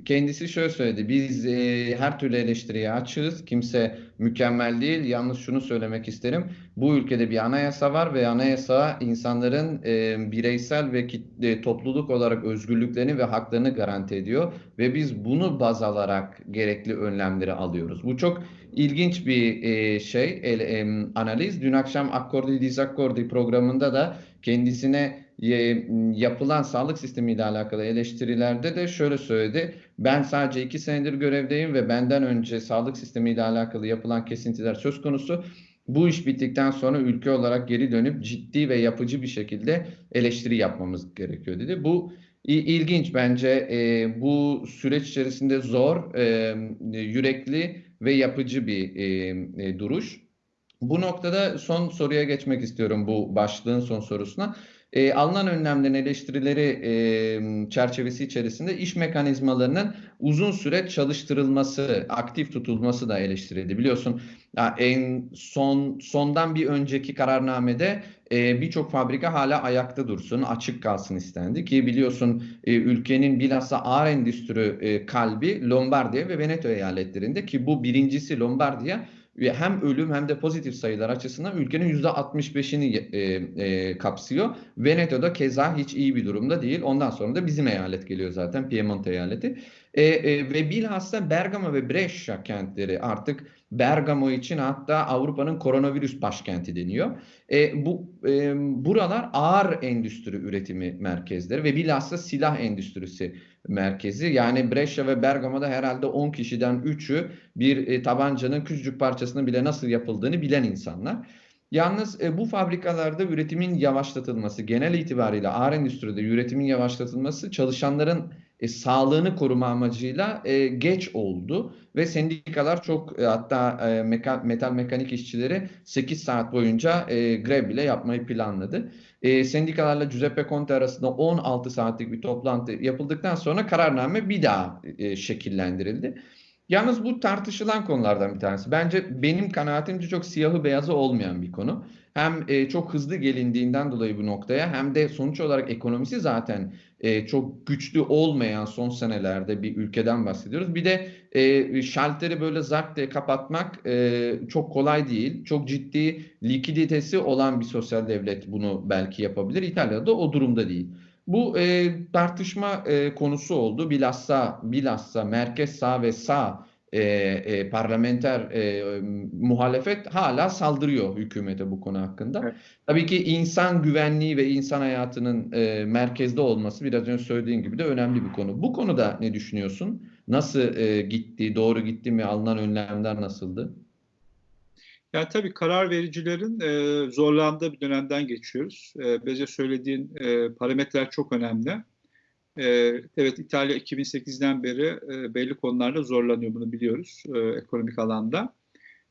kendisi şöyle söyledi. Biz e, her türlü eleştiriye açığız. Kimse mükemmel değil. Yalnız şunu söylemek isterim. Bu ülkede bir anayasa var ve anayasa insanların e, bireysel ve kitle, topluluk olarak özgürlüklerini ve haklarını garanti ediyor. Ve biz bunu baz alarak gerekli önlemleri alıyoruz. Bu çok ilginç bir e, şey, el, e, analiz. Dün akşam Accordi Disaccordi programında da kendisine yapılan sağlık sistemiyle alakalı eleştirilerde de şöyle söyledi. Ben sadece iki senedir görevdeyim ve benden önce sağlık sistemiyle alakalı yapılan kesintiler söz konusu. Bu iş bittikten sonra ülke olarak geri dönüp ciddi ve yapıcı bir şekilde eleştiri yapmamız gerekiyor dedi. Bu ilginç bence e, bu süreç içerisinde zor, e, yürekli ve yapıcı bir e, e, duruş. Bu noktada son soruya geçmek istiyorum bu başlığın son sorusuna. E, alınan önlemlerin eleştirileri e, çerçevesi içerisinde iş mekanizmalarının uzun süre çalıştırılması, aktif tutulması da eleştirildi. Biliyorsun en son sondan bir önceki kararnamede e, birçok fabrika hala ayakta dursun, açık kalsın istendi ki biliyorsun e, ülkenin bilhassa ağır endüstri e, kalbi Lombardiya ve Veneto eyaletlerinde ki bu birincisi Lombardiya hem ölüm hem de pozitif sayılar açısından ülkenin %65'ini e, e, kapsıyor. Veneto'da keza hiç iyi bir durumda değil. Ondan sonra da bizim eyalet geliyor zaten Piemonte eyaleti. E, e, ve bilhassa Bergamo ve Brescia kentleri artık Bergamo için hatta Avrupa'nın koronavirüs başkenti deniyor. E, bu e, buralar ağır endüstri üretimi merkezleri ve bilhassa silah endüstrisi merkezi. Yani Brescia ve Bergamo'da herhalde 10 kişiden 3'ü bir e, tabancanın küçücük parçasının bile nasıl yapıldığını bilen insanlar. Yalnız e, bu fabrikalarda üretimin yavaşlatılması, genel itibariyle ağır endüstride üretimin yavaşlatılması çalışanların e, sağlığını koruma amacıyla e, geç oldu ve sendikalar çok e, hatta e, meka, metal mekanik işçileri 8 saat boyunca e, grev bile yapmayı planladı. E, sendikalarla Giuseppe Conte arasında 16 saatlik bir toplantı yapıldıktan sonra kararname bir daha e, şekillendirildi. Yalnız bu tartışılan konulardan bir tanesi. Bence benim kanaatimce çok siyahı beyazı olmayan bir konu. Hem e, çok hızlı gelindiğinden dolayı bu noktaya hem de sonuç olarak ekonomisi zaten e, çok güçlü olmayan son senelerde bir ülkeden bahsediyoruz. Bir de e, şalteri böyle zart diye kapatmak e, çok kolay değil. Çok ciddi likiditesi olan bir sosyal devlet bunu belki yapabilir. İtalya'da o durumda değil. Bu e, tartışma e, konusu oldu. Bilhassa bilhassa merkez sağ ve sağ e, e, parlamenter e, muhalefet hala saldırıyor hükümete bu konu hakkında. Evet. Tabii ki insan güvenliği ve insan hayatının e, merkezde olması biraz önce söylediğin gibi de önemli bir konu. Bu konuda ne düşünüyorsun? Nasıl e, gitti, doğru gitti mi, alınan önlemler nasıldı? Yani tabii karar vericilerin e, zorlandığı bir dönemden geçiyoruz. E, Bece söylediğin e, parametreler çok önemli. E, evet İtalya 2008'den beri e, belli konularda zorlanıyor bunu biliyoruz e, ekonomik alanda.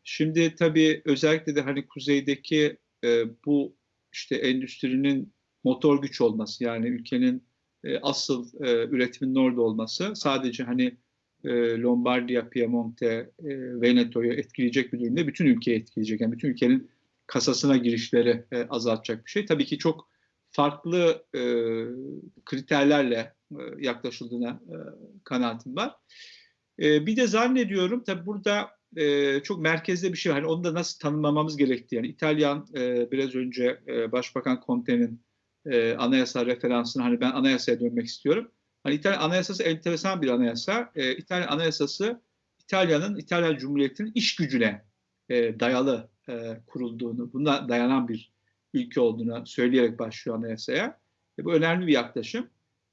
Şimdi tabii özellikle de hani kuzeydeki e, bu işte endüstrinin motor güç olması yani ülkenin e, asıl e, üretimin orada olması sadece hani e, Lombardiya, Piemonte, e, Veneto'yu etkileyecek bir durumda bütün ülkeyi etkileyecek. Yani bütün ülkenin kasasına girişleri e, azaltacak bir şey. Tabii ki çok farklı e, kriterlerle yaklaşıldığına e, kanaatim var. Bir de zannediyorum tabii burada çok merkezde bir şey var. Hani onu da nasıl tanımlamamız gerektiği. Yani İtalyan biraz önce Başbakan Conte'nin e, anayasa referansını hani ben anayasaya dönmek istiyorum. Hani İtalyan anayasası enteresan bir anayasa. E, İtalyan anayasası İtalya'nın, İtalyan Cumhuriyeti'nin iş gücüne e, dayalı e, kurulduğunu, buna dayanan bir ülke olduğunu söyleyerek başlıyor anayasaya. E, bu önemli bir yaklaşım.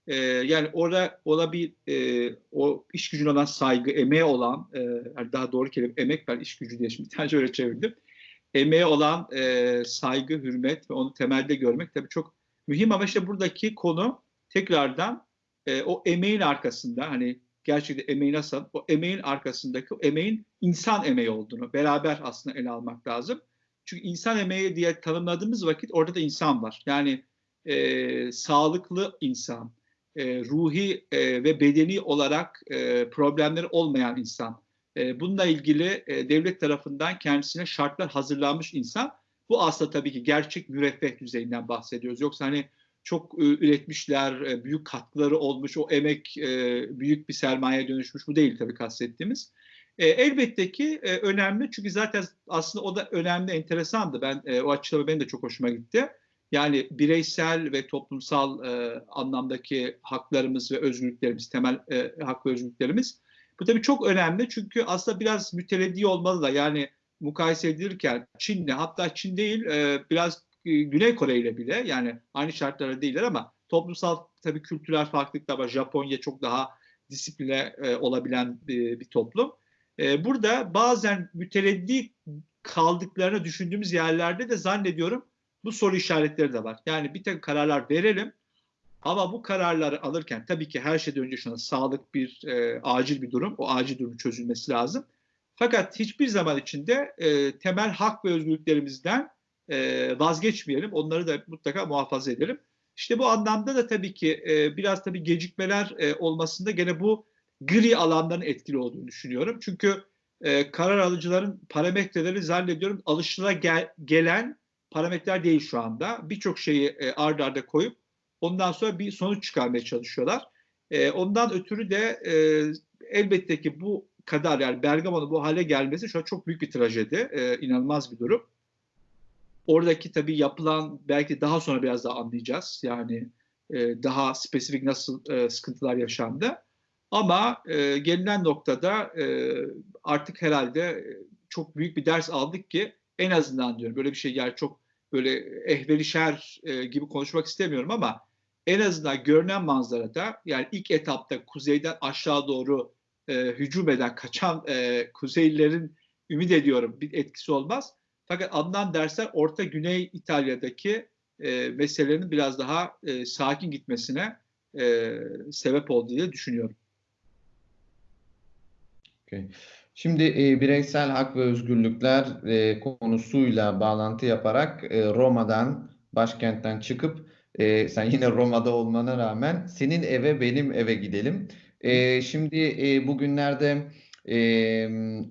E, yani orada ola bir e, o iş gücüne olan saygı, emeğe olan, e, daha doğru kelime emek ben iş gücü diye şimdi bir öyle çevirdim. Emeğe olan e, saygı, hürmet ve onu temelde görmek tabii çok mühim ama işte buradaki konu tekrardan e, o emeğin arkasında hani gerçekten emeği nasıl o emeğin arkasındaki o emeğin insan emeği olduğunu beraber aslında ele almak lazım. Çünkü insan emeği diye tanımladığımız vakit orada da insan var. Yani e, sağlıklı insan, e, ruhi e, ve bedeni olarak e, problemleri olmayan insan. E, bununla ilgili e, devlet tarafından kendisine şartlar hazırlanmış insan. Bu aslında tabii ki gerçek müreffeh düzeyinden bahsediyoruz. Yoksa hani çok e, üretmişler, e, büyük katkıları olmuş, o emek e, büyük bir sermaye dönüşmüş. Bu değil tabii kastettiğimiz. elbette ki önemli çünkü zaten aslında o da önemli, enteresandı. Ben o açıklama benim de çok hoşuma gitti. Yani bireysel ve toplumsal anlamdaki haklarımız ve özgürlüklerimiz, temel hak ve özgürlüklerimiz. Bu tabii çok önemli çünkü aslında biraz mütereddi olmalı da yani mukayese edilirken Çin'le hatta Çin değil biraz e, Güney Kore ile bile yani aynı şartlara değiller ama toplumsal tabii kültürel farklılıklar var. Japonya çok daha disipline e, olabilen bir, bir toplum. E, burada bazen mütereddi kaldıklarını düşündüğümüz yerlerde de zannediyorum bu soru işaretleri de var. Yani bir tek kararlar verelim ama bu kararları alırken tabii ki her şeyden önce şuna sağlık bir e, acil bir durum. O acil durum çözülmesi lazım. Fakat hiçbir zaman içinde e, temel hak ve özgürlüklerimizden e, vazgeçmeyelim. Onları da mutlaka muhafaza edelim. İşte bu anlamda da tabii ki e, biraz tabii gecikmeler e, olmasında gene bu gri alanların etkili olduğunu düşünüyorum. Çünkü karar alıcıların parametreleri zannediyorum alışıla gel, gelen parametreler değil şu anda. Birçok şeyi e, ard arda koyup ondan sonra bir sonuç çıkarmaya çalışıyorlar. Ondan ötürü de e, elbette ki bu kadar yani Bergamo'nun bu hale gelmesi şu an çok büyük bir trajedi. İnanılmaz bir durum. Oradaki tabii yapılan belki daha sonra biraz daha anlayacağız. Yani e, daha spesifik nasıl e, sıkıntılar yaşandı. Ama e, gelinen noktada e, artık herhalde çok büyük bir ders aldık ki en azından diyorum böyle bir şey yani çok böyle ehvelişer e, gibi konuşmak istemiyorum ama en azından görünen manzarada yani ilk etapta kuzeyden aşağı doğru e, hücum eden kaçan e, Kuzeylilerin ümit ediyorum bir etkisi olmaz. Fakat alınan dersler Orta Güney İtalya'daki e, meselelerin biraz daha e, sakin gitmesine e, sebep oldu diye düşünüyorum. Okay. Şimdi e, bireysel hak ve özgürlükler e, konusuyla bağlantı yaparak e, Roma'dan, başkentten çıkıp e, sen yine Roma'da olmana rağmen senin eve benim eve gidelim. E, şimdi e, bugünlerde e,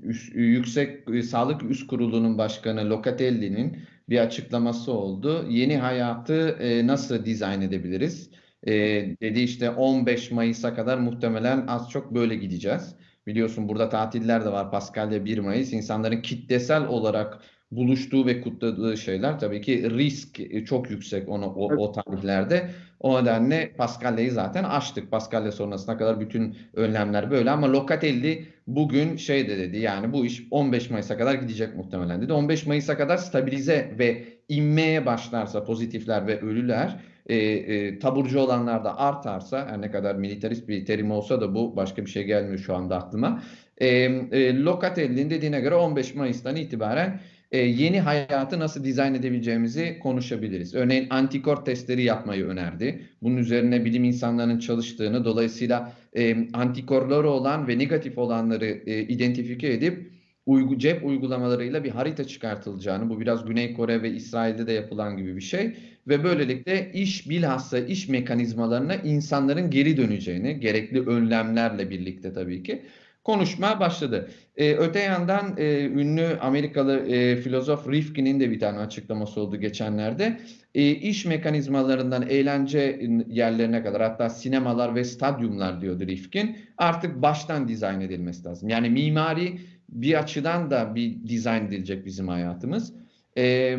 üst, Yüksek e, Sağlık Üst Kurulu'nun başkanı Locatelli'nin bir açıklaması oldu. Yeni hayatı e, nasıl dizayn edebiliriz? E, dedi işte 15 Mayıs'a kadar muhtemelen az çok böyle gideceğiz. Biliyorsun burada tatiller de var. Paskalya 1 Mayıs. İnsanların kitlesel olarak buluştuğu ve kutladığı şeyler tabii ki risk çok yüksek onu, o, o tarihlerde. O nedenle Paskalya'yı zaten açtık. Paskalya sonrasına kadar bütün önlemler böyle ama Locatelli bugün şey de dedi yani bu iş 15 Mayıs'a kadar gidecek muhtemelen dedi. 15 Mayıs'a kadar stabilize ve inmeye başlarsa pozitifler ve ölüler e, e, taburcu olanlar da artarsa her ne kadar militarist bir terim olsa da bu başka bir şey gelmiyor şu anda aklıma. E, e, Locatelli'nin dediğine göre 15 Mayıs'tan itibaren e, yeni hayatı nasıl dizayn edebileceğimizi konuşabiliriz. Örneğin antikor testleri yapmayı önerdi. Bunun üzerine bilim insanlarının çalıştığını dolayısıyla e, antikorları olan ve negatif olanları e, identifike edip uygu, cep uygulamalarıyla bir harita çıkartılacağını, bu biraz Güney Kore ve İsrail'de de yapılan gibi bir şey ve böylelikle iş bilhassa iş mekanizmalarına insanların geri döneceğini, gerekli önlemlerle birlikte tabii ki konuşma başladı. Ee, öte yandan e, ünlü Amerikalı e, filozof Rifkin'in de bir tane açıklaması oldu geçenlerde. E, iş mekanizmalarından eğlence yerlerine kadar hatta sinemalar ve stadyumlar diyordu Rifkin artık baştan dizayn edilmesi lazım. Yani mimari bir açıdan da bir dizayn edilecek bizim hayatımız. E,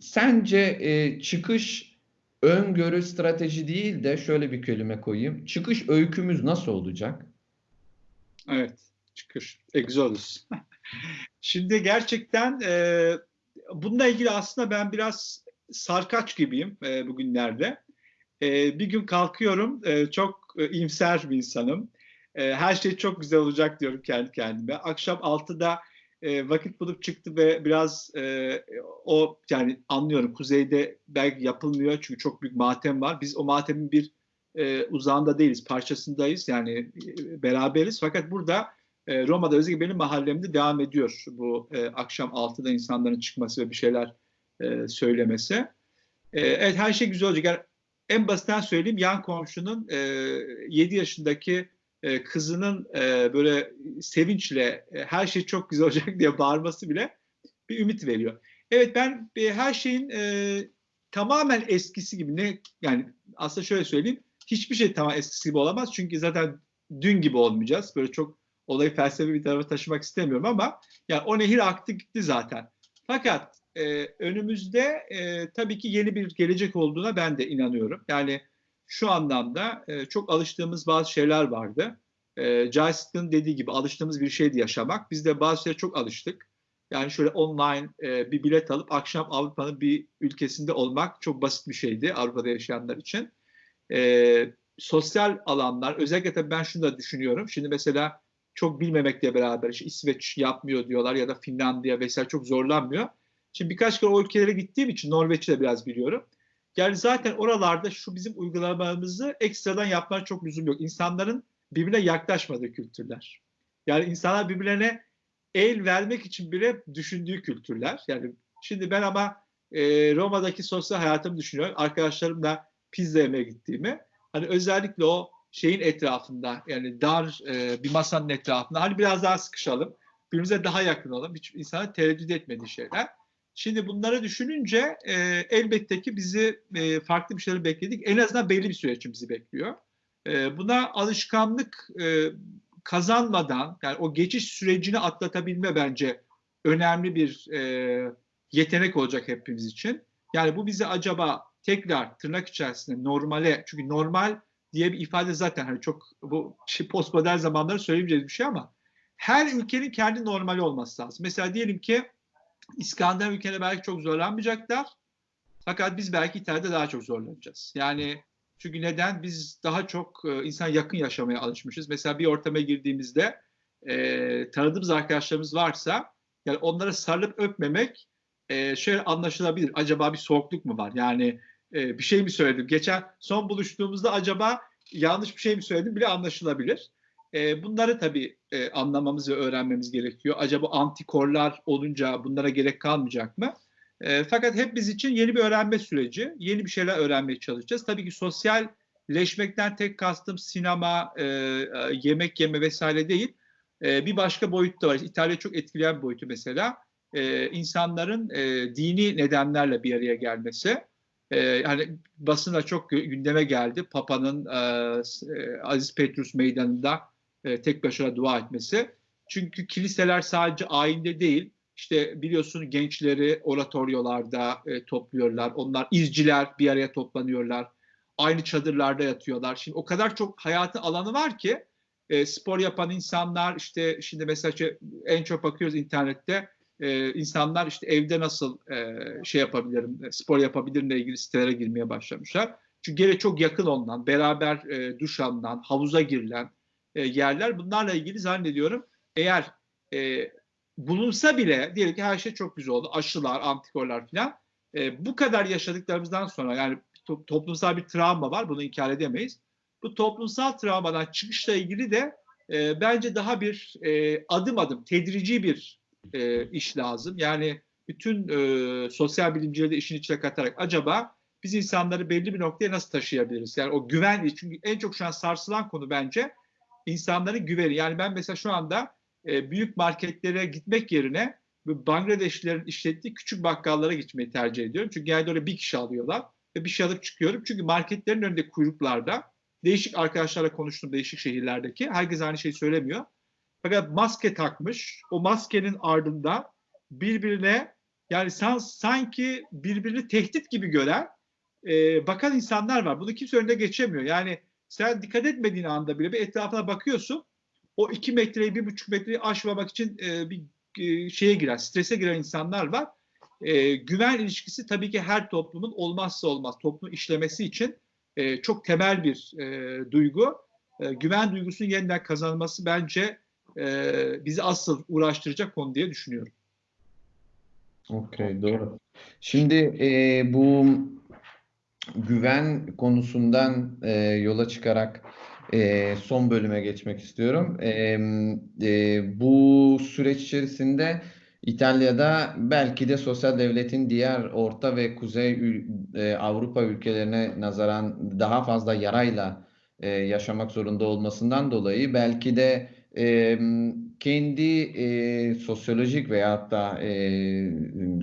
sence e, çıkış öngörü strateji değil de şöyle bir kelime koyayım. Çıkış öykümüz nasıl olacak? Evet, çıkış. Exodus. Şimdi gerçekten e, bununla ilgili aslında ben biraz sarkaç gibiyim e, bugünlerde. E, bir gün kalkıyorum, e, çok e, imser bir insanım. E, her şey çok güzel olacak diyorum kendi kendime. Akşam 6'da e, vakit bulup çıktı ve biraz e, o yani anlıyorum kuzeyde belki yapılmıyor çünkü çok büyük matem var. Biz o matemin bir e, uzağında değiliz, parçasındayız yani e, beraberiz. Fakat burada e, Roma'da özellikle benim mahallemde devam ediyor bu e, akşam 6'da insanların çıkması ve bir şeyler e, söylemesi. E, evet her şey güzel olacak. Yani en basitten söyleyeyim yan komşunun e, 7 yaşındaki e, kızının e, böyle sevinçle e, her şey çok güzel olacak diye bağırması bile bir ümit veriyor. Evet ben e, her şeyin e, tamamen eskisi gibi ne yani aslında şöyle söyleyeyim hiçbir şey tamam eskisi gibi olamaz çünkü zaten dün gibi olmayacağız. Böyle çok olayı felsefi bir tarafa taşımak istemiyorum ama yani o nehir aktı gitti zaten. Fakat e, önümüzde e, tabii ki yeni bir gelecek olduğuna ben de inanıyorum. Yani şu anlamda e, çok alıştığımız bazı şeyler vardı. E, Joystick'ın dediği gibi alıştığımız bir şeydi yaşamak. Biz de bazı şeylere çok alıştık. Yani şöyle online e, bir bilet alıp akşam Avrupa'nın bir ülkesinde olmak çok basit bir şeydi Avrupa'da yaşayanlar için. E, sosyal alanlar, özellikle tabii ben şunu da düşünüyorum. Şimdi mesela çok bilmemekle beraber işte İsveç yapmıyor diyorlar ya da Finlandiya vesaire çok zorlanmıyor. Şimdi birkaç kere o ülkelere gittiğim için Norveç'i de biraz biliyorum. Yani zaten oralarda şu bizim uygulamamızı ekstradan yapmak çok lüzum yok. İnsanların birbirine yaklaşmadığı kültürler. Yani insanlar birbirlerine el vermek için bile düşündüğü kültürler. Yani şimdi ben ama e, Roma'daki sosyal hayatımı düşünüyorum. Arkadaşlarımla pizza yemeye gittiğimi. Hani özellikle o şeyin etrafında yani dar e, bir masanın etrafında hani biraz daha sıkışalım. Birbirimize daha yakın olalım. Hiç insana tereddüt etmediği şeyler. Şimdi bunları düşününce e, elbette ki bizi e, farklı bir şeyler bekledik. En azından belli bir süre için bizi bekliyor. E, buna alışkanlık e, kazanmadan yani o geçiş sürecini atlatabilme bence önemli bir e, yetenek olacak hepimiz için. Yani bu bizi acaba tekrar tırnak içerisinde normale çünkü normal diye bir ifade zaten hani çok bu şey, postmodern zamanları söylemeyeceğiz bir şey ama her ülkenin kendi normali olması lazım. Mesela diyelim ki İskandinav ülkeleri belki çok zorlanmayacaklar. Fakat biz belki İtalya'da daha çok zorlanacağız. Yani çünkü neden? Biz daha çok e, insan yakın yaşamaya alışmışız. Mesela bir ortama girdiğimizde e, tanıdığımız arkadaşlarımız varsa yani onlara sarılıp öpmemek e, şöyle anlaşılabilir. Acaba bir soğukluk mu var? Yani e, bir şey mi söyledim? Geçen son buluştuğumuzda acaba yanlış bir şey mi söyledim bile anlaşılabilir. E, bunları tabii e, anlamamız ve öğrenmemiz gerekiyor. Acaba antikorlar olunca bunlara gerek kalmayacak mı? E, fakat hep biz için yeni bir öğrenme süreci, yeni bir şeyler öğrenmeye çalışacağız. Tabii ki sosyalleşmekten tek kastım sinema, e, e, yemek yeme vesaire değil. E, bir başka boyut da var. İtalya çok etkileyen bir boyutu mesela. E, insanların e, dini nedenlerle bir araya gelmesi. E, hani basında çok gündeme geldi. Papa'nın e, e, Aziz Petrus Meydanı'nda e, tek başına dua etmesi. Çünkü kiliseler sadece ayinde değil, işte biliyorsun gençleri oratoryolarda e, topluyorlar. Onlar izciler bir araya toplanıyorlar. Aynı çadırlarda yatıyorlar. Şimdi o kadar çok hayatı alanı var ki e, spor yapan insanlar işte şimdi mesela şey, en çok bakıyoruz internette e, insanlar işte evde nasıl e, şey yapabilirim, e, spor yapabilirimle ilgili sitelere girmeye başlamışlar. Çünkü gene çok yakın olunan, beraber e, duş alınan, havuza girilen e, yerler. Bunlarla ilgili zannediyorum eğer e, bulunsa bile diyelim ki her şey çok güzel oldu. Aşılar, antikorlar falan. E, bu kadar yaşadıklarımızdan sonra yani to- toplumsal bir travma var. Bunu inkar edemeyiz. Bu toplumsal travmadan çıkışla ilgili de e, bence daha bir e, adım adım, tedrici bir e, iş lazım. Yani bütün e, sosyal bilimcileri de işin içine katarak acaba biz insanları belli bir noktaya nasıl taşıyabiliriz? Yani o güven, çünkü en çok şu an sarsılan konu bence insanların güveni. Yani ben mesela şu anda e, büyük marketlere gitmek yerine Bangladeşlilerin işlettiği küçük bakkallara gitmeyi tercih ediyorum. Çünkü genelde oraya bir kişi alıyorlar ve bir şey alıp çıkıyorum. Çünkü marketlerin önünde kuyruklarda değişik arkadaşlarla konuştum değişik şehirlerdeki. Herkes aynı şeyi söylemiyor. Fakat maske takmış. O maskenin ardında birbirine yani san, sanki birbirini tehdit gibi gören e, bakan insanlar var. Bunu kimse önüne geçemiyor. Yani sen dikkat etmediğin anda bile bir etrafına bakıyorsun. O iki metreyi, bir buçuk metreyi aşmamak için e, bir e, şeye giren, strese giren insanlar var. E, güven ilişkisi tabii ki her toplumun olmazsa olmaz. Toplum işlemesi için e, çok temel bir e, duygu. E, güven duygusunun yeniden kazanılması bence e, bizi asıl uğraştıracak konu diye düşünüyorum. Okey, doğru. Şimdi e, bu güven konusundan e, yola çıkarak e, son bölüme geçmek istiyorum. E, e, bu süreç içerisinde İtalya'da belki de sosyal devletin diğer Orta ve Kuzey e, Avrupa ülkelerine nazaran daha fazla yarayla e, yaşamak zorunda olmasından dolayı belki de e, kendi e, sosyolojik veyahut da e,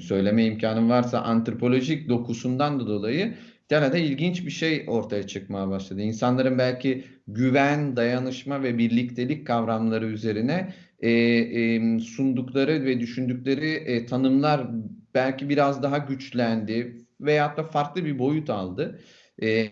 söyleme imkanım varsa antropolojik dokusundan da dolayı İtalya'da ilginç bir şey ortaya çıkmaya başladı. İnsanların belki güven, dayanışma ve birliktelik kavramları üzerine e, e, sundukları ve düşündükleri e, tanımlar belki biraz daha güçlendi veyahut da farklı bir boyut aldı. E,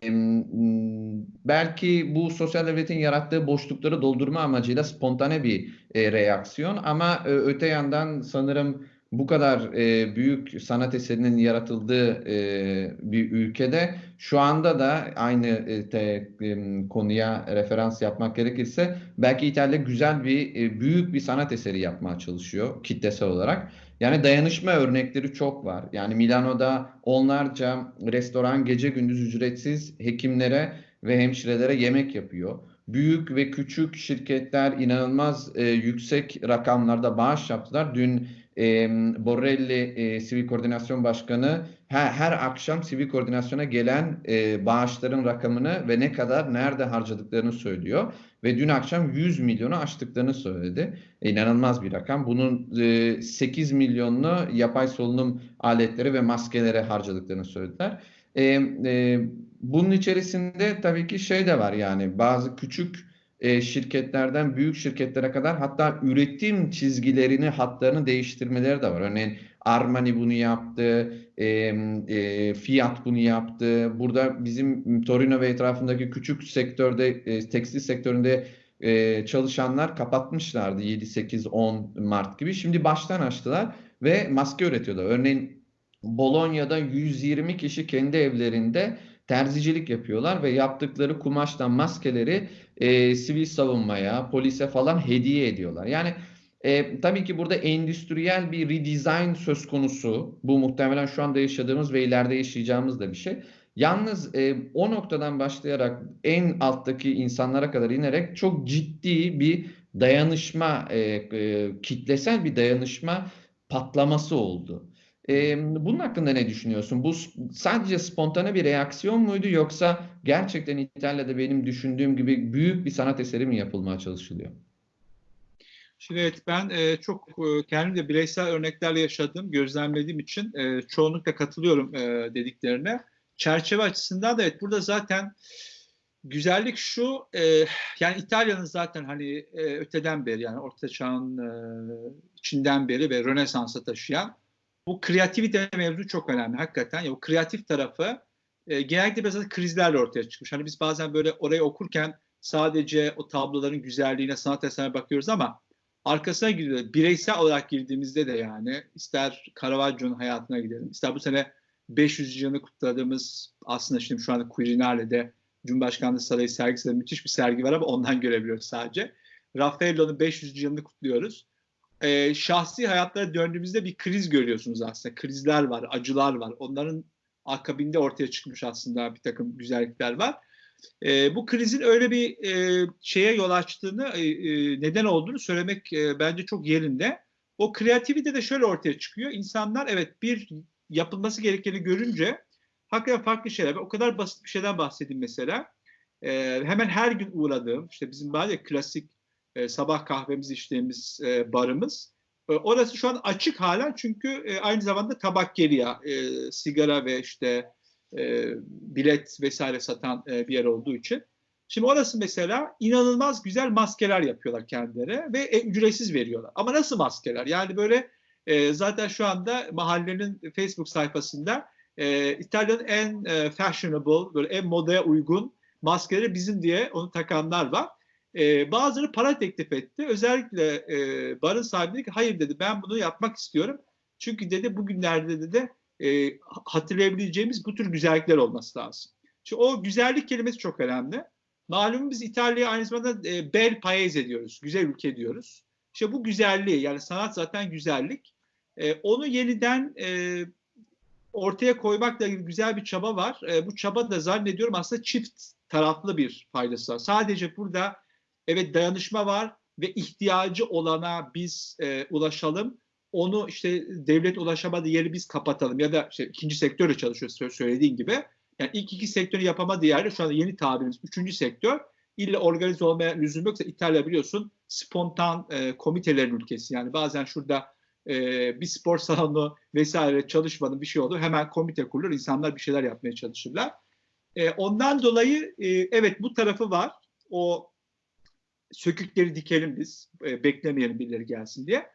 belki bu sosyal devletin yarattığı boşlukları doldurma amacıyla spontane bir e, reaksiyon ama e, öte yandan sanırım bu kadar e, büyük sanat eserinin yaratıldığı e, bir ülkede şu anda da aynı e, te, e, konuya referans yapmak gerekirse belki İtalya güzel bir e, büyük bir sanat eseri yapmaya çalışıyor kitlesel olarak. Yani dayanışma örnekleri çok var. Yani Milano'da onlarca restoran gece gündüz ücretsiz hekimlere ve hemşirelere yemek yapıyor. Büyük ve küçük şirketler inanılmaz e, yüksek rakamlarda bağış yaptılar. Dün e, Borrelli e, Sivil Koordinasyon Başkanı her, her akşam sivil koordinasyona gelen e, bağışların rakamını ve ne kadar nerede harcadıklarını söylüyor. Ve dün akşam 100 milyonu aştıklarını söyledi. E, inanılmaz bir rakam. Bunun e, 8 milyonunu yapay solunum aletleri ve maskelere harcadıklarını söylediler. E, e, bunun içerisinde tabii ki şey de var yani bazı küçük e, şirketlerden büyük şirketlere kadar hatta üretim çizgilerini, hatlarını değiştirmeleri de var. Örneğin Armani bunu yaptı, e, e, Fiat bunu yaptı. Burada bizim Torino ve etrafındaki küçük sektörde, e, tekstil sektöründe e, çalışanlar kapatmışlardı 7, 8, 10 Mart gibi. Şimdi baştan açtılar ve maske üretiyorlar. Örneğin Bolonya'da 120 kişi kendi evlerinde terzicilik yapıyorlar ve yaptıkları kumaştan maskeleri e, sivil savunmaya, polise falan hediye ediyorlar. Yani e, tabii ki burada endüstriyel bir redesign söz konusu. Bu muhtemelen şu anda yaşadığımız ve ileride yaşayacağımız da bir şey. Yalnız e, o noktadan başlayarak en alttaki insanlara kadar inerek çok ciddi bir dayanışma, e, e, kitlesel bir dayanışma patlaması oldu. E, bunun hakkında ne düşünüyorsun? Bu sadece spontane bir reaksiyon muydu yoksa gerçekten İtalya'da benim düşündüğüm gibi büyük bir sanat eseri mi yapılmaya çalışılıyor? Şimdi evet ben e, çok e, kendim de bireysel örneklerle yaşadığım, gözlemlediğim için e, çoğunlukla katılıyorum e, dediklerine. Çerçeve açısından da evet burada zaten güzellik şu, e, yani İtalya'nın zaten hani e, öteden beri yani Orta Çağ'ın e, içinden beri ve Rönesans'a taşıyan bu kreativite mevzu çok önemli hakikaten. Ya, o kreatif tarafı e, genellikle biraz krizlerle ortaya çıkmış. Hani biz bazen böyle orayı okurken sadece o tabloların güzelliğine, sanat eserine bakıyoruz ama arkasına gidiyor. Bireysel olarak girdiğimizde de yani ister Caravaggio'nun hayatına gidelim, ister bu sene 500 yılını kutladığımız aslında şimdi şu anda Quirinale'de Cumhurbaşkanlığı Sarayı sergisinde müthiş bir sergi var ama ondan görebiliyoruz sadece. Raffaello'nun 500 yılını kutluyoruz. Ee, şahsi hayatlara döndüğümüzde bir kriz görüyorsunuz aslında. Krizler var, acılar var. Onların akabinde ortaya çıkmış aslında bir takım güzellikler var. E, bu krizin öyle bir e, şeye yol açtığını, e, e, neden olduğunu söylemek e, bence çok yerinde. O kreativite de şöyle ortaya çıkıyor. İnsanlar evet bir yapılması gerekeni görünce hakikaten farklı şeyler. O kadar basit bir şeyden bahsedeyim mesela. E, hemen her gün uğradığım, işte bizim ya klasik e, sabah kahvemizi içtiğimiz e, barımız. E, orası şu an açık halen çünkü e, aynı zamanda tabak geliyor, e, sigara ve işte e, bilet vesaire satan e, bir yer olduğu için. Şimdi orası mesela inanılmaz güzel maskeler yapıyorlar kendileri ve e, ücretsiz veriyorlar. Ama nasıl maskeler? Yani böyle zaten şu anda mahallenin Facebook sayfasında e, İtalya'nın en fashionable, böyle en modaya uygun maskeleri bizim diye onu takanlar var. Bazıları para teklif etti. Özellikle barın sahibi dedi ki hayır dedi ben bunu yapmak istiyorum. Çünkü dedi bugünlerde dedi e, hatırlayabileceğimiz bu tür güzellikler olması lazım. Şimdi o güzellik kelimesi çok önemli. Malum biz İtalya'ya aynı zamanda e, bel paese diyoruz. Güzel ülke diyoruz. İşte bu güzelliği yani sanat zaten güzellik. E, onu yeniden e, ortaya koymakla ilgili güzel bir çaba var. E, bu çaba da zannediyorum aslında çift taraflı bir faydası var. Sadece burada evet dayanışma var ve ihtiyacı olana biz e, ulaşalım onu işte devlet ulaşamadığı yeri biz kapatalım ya da işte ikinci sektörle çalışıyoruz söylediğin gibi. Yani ilk iki sektörü yapamadığı yerde şu anda yeni tabirimiz üçüncü sektör illa organize olmaya lüzum yoksa İtalya biliyorsun spontan e, komitelerin ülkesi. Yani bazen şurada e, bir spor salonu vesaire çalışmadı bir şey oldu hemen komite kurulur insanlar bir şeyler yapmaya çalışırlar. E, ondan dolayı e, evet bu tarafı var. O sökükleri dikelim biz. E, beklemeyelim birileri gelsin diye.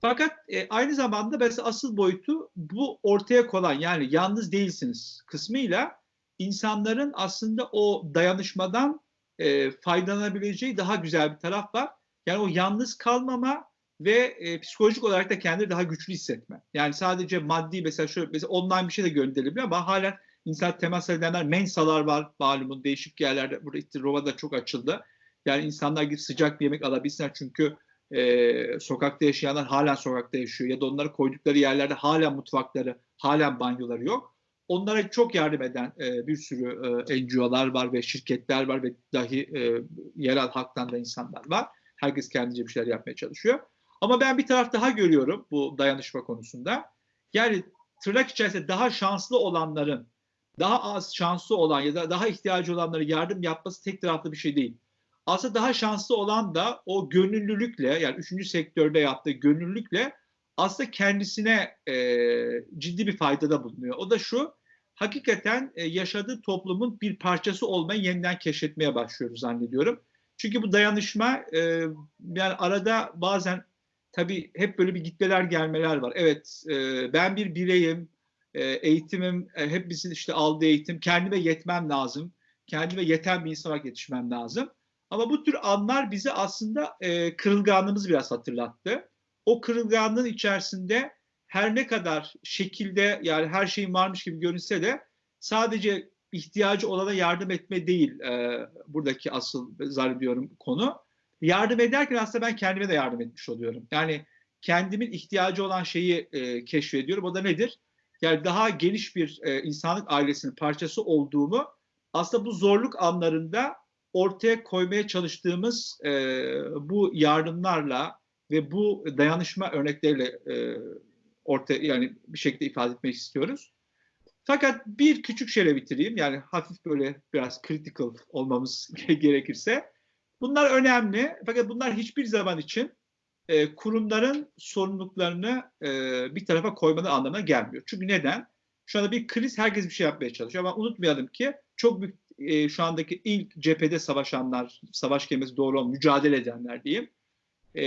Fakat e, aynı zamanda mesela asıl boyutu bu ortaya konan yani yalnız değilsiniz kısmıyla insanların aslında o dayanışmadan e, faydalanabileceği daha güzel bir taraf var. Yani o yalnız kalmama ve e, psikolojik olarak da kendini daha güçlü hissetme. Yani sadece maddi mesela şöyle mesela online bir şey de gönderilebilir ama halen insan temas edenler mensalar var malumun değişik yerlerde burada Roma'da çok açıldı. Yani insanlar gidip sıcak bir yemek alabilsinler çünkü e, sokakta yaşayanlar halen sokakta yaşıyor ya da onları koydukları yerlerde halen mutfakları, halen banyoları yok. Onlara çok yardım eden e, bir sürü e, NGO'lar var ve şirketler var ve dahi e, yerel halktan da insanlar var. Herkes kendince bir şeyler yapmaya çalışıyor. Ama ben bir taraf daha görüyorum bu dayanışma konusunda. Yani tırnak içerisinde daha şanslı olanların daha az şanslı olan ya da daha ihtiyacı olanlara yardım yapması tek taraflı bir şey değil. Aslında daha şanslı olan da o gönüllülükle yani üçüncü sektörde yaptığı gönüllülükle aslında kendisine e, ciddi bir faydada bulunuyor. O da şu, hakikaten e, yaşadığı toplumun bir parçası olmayı yeniden keşfetmeye başlıyoruz zannediyorum. Çünkü bu dayanışma e, yani arada bazen tabii hep böyle bir gitmeler gelmeler var. Evet e, ben bir bireyim, e, eğitimim, e, hep bizim işte aldığı eğitim, kendime yetmem lazım. Kendime yeten bir insan olarak yetişmem lazım. Ama bu tür anlar bize aslında e, kırılganlığımızı biraz hatırlattı. O kırılganlığın içerisinde her ne kadar şekilde yani her şeyin varmış gibi görünse de sadece ihtiyacı olana yardım etme değil e, buradaki asıl zannediyorum konu. Yardım ederken aslında ben kendime de yardım etmiş oluyorum. Yani kendimin ihtiyacı olan şeyi e, keşfediyorum. O da nedir? yani daha geniş bir e, insanlık ailesinin parçası olduğumu aslında bu zorluk anlarında ortaya koymaya çalıştığımız e, bu yardımlarla ve bu dayanışma örnekleriyle e, ortaya yani bir şekilde ifade etmek istiyoruz. Fakat bir küçük şeyle bitireyim. Yani hafif böyle biraz critical olmamız gerekirse. Bunlar önemli. Fakat bunlar hiçbir zaman için e, kurumların sorumluluklarını e, bir tarafa koymadığı anlamına gelmiyor. Çünkü neden? Şu anda bir kriz herkes bir şey yapmaya çalışıyor ama unutmayalım ki çok büyük e, şu andaki ilk cephede savaşanlar, savaş kelimesi doğru olan mücadele edenler diyeyim. E,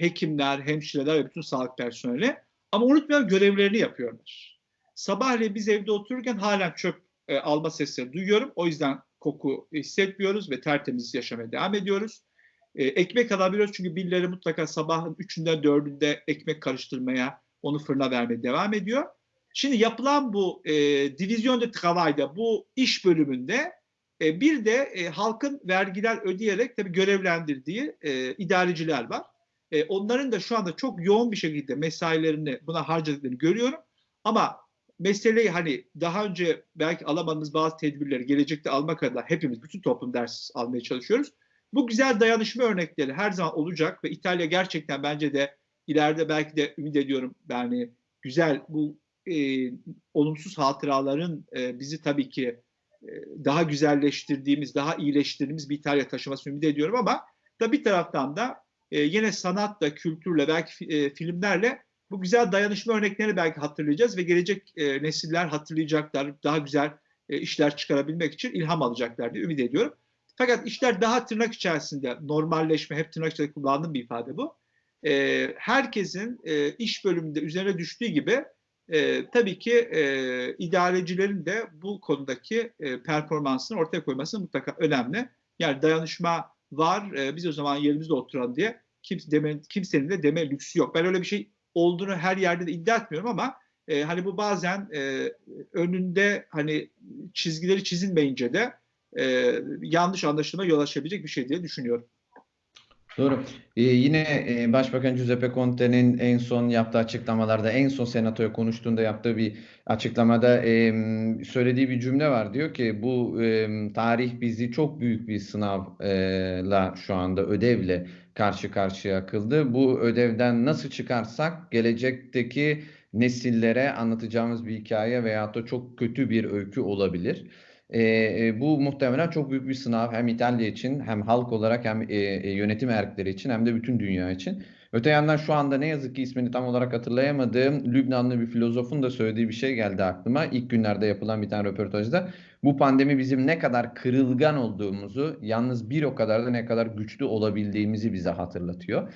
hekimler, hemşireler ve bütün sağlık personeli. Ama unutmayalım görevlerini yapıyorlar. Sabahleyin biz evde otururken halen çöp e, alma sesleri duyuyorum. O yüzden koku hissetmiyoruz ve tertemiz yaşamaya devam ediyoruz. E, ekmek alabiliyoruz çünkü birileri mutlaka sabahın üçünde dördünde ekmek karıştırmaya, onu fırına vermeye devam ediyor. Şimdi yapılan bu e, divizyon de travail'da, bu iş bölümünde e, bir de e, halkın vergiler ödeyerek tabii görevlendirdiği e, idareciler var. E, onların da şu anda çok yoğun bir şekilde mesailerini buna harcadıklarını görüyorum. Ama meseleyi hani daha önce belki alamadığımız bazı tedbirleri gelecekte almak adına hepimiz bütün toplum ders almaya çalışıyoruz. Bu güzel dayanışma örnekleri her zaman olacak ve İtalya gerçekten bence de ileride belki de ümit ediyorum yani güzel bu e, olumsuz hatıraların e, bizi tabii ki daha güzelleştirdiğimiz, daha iyileştirdiğimiz bir İtalya taşıması ümit ediyorum ama da bir taraftan da e, yine sanatla, kültürle, belki e, filmlerle bu güzel dayanışma örneklerini belki hatırlayacağız ve gelecek e, nesiller hatırlayacaklar, daha güzel e, işler çıkarabilmek için ilham alacaklar diye ümit ediyorum. Fakat işler daha tırnak içerisinde normalleşme, hep tırnak içerisinde kullandığım bir ifade bu. E, herkesin e, iş bölümünde üzerine düştüğü gibi e, tabii ki e, idarecilerin de bu konudaki e, performansını ortaya koyması mutlaka önemli. Yani dayanışma var, e, biz o zaman yerimizde oturalım diye kimse deme, kimsenin de deme lüksü yok. Ben öyle bir şey olduğunu her yerde de iddia etmiyorum ama e, hani bu bazen e, önünde hani çizgileri çizilmeyince de e, yanlış anlaşılma yol açabilecek bir şey diye düşünüyorum. Doğru. Ee, yine e, Başbakan Giuseppe Conte'nin en son yaptığı açıklamalarda, en son senatoya konuştuğunda yaptığı bir açıklamada e, söylediği bir cümle var. Diyor ki bu e, tarih bizi çok büyük bir sınavla şu anda ödevle karşı karşıya kıldı. Bu ödevden nasıl çıkarsak gelecekteki nesillere anlatacağımız bir hikaye veyahut da çok kötü bir öykü olabilir. E, bu muhtemelen çok büyük bir sınav hem İtalya için hem halk olarak hem e, yönetim erkleri için hem de bütün dünya için. Öte yandan şu anda ne yazık ki ismini tam olarak hatırlayamadığım Lübnanlı bir filozofun da söylediği bir şey geldi aklıma. İlk günlerde yapılan bir tane röportajda. Bu pandemi bizim ne kadar kırılgan olduğumuzu, yalnız bir o kadar da ne kadar güçlü olabildiğimizi bize hatırlatıyor.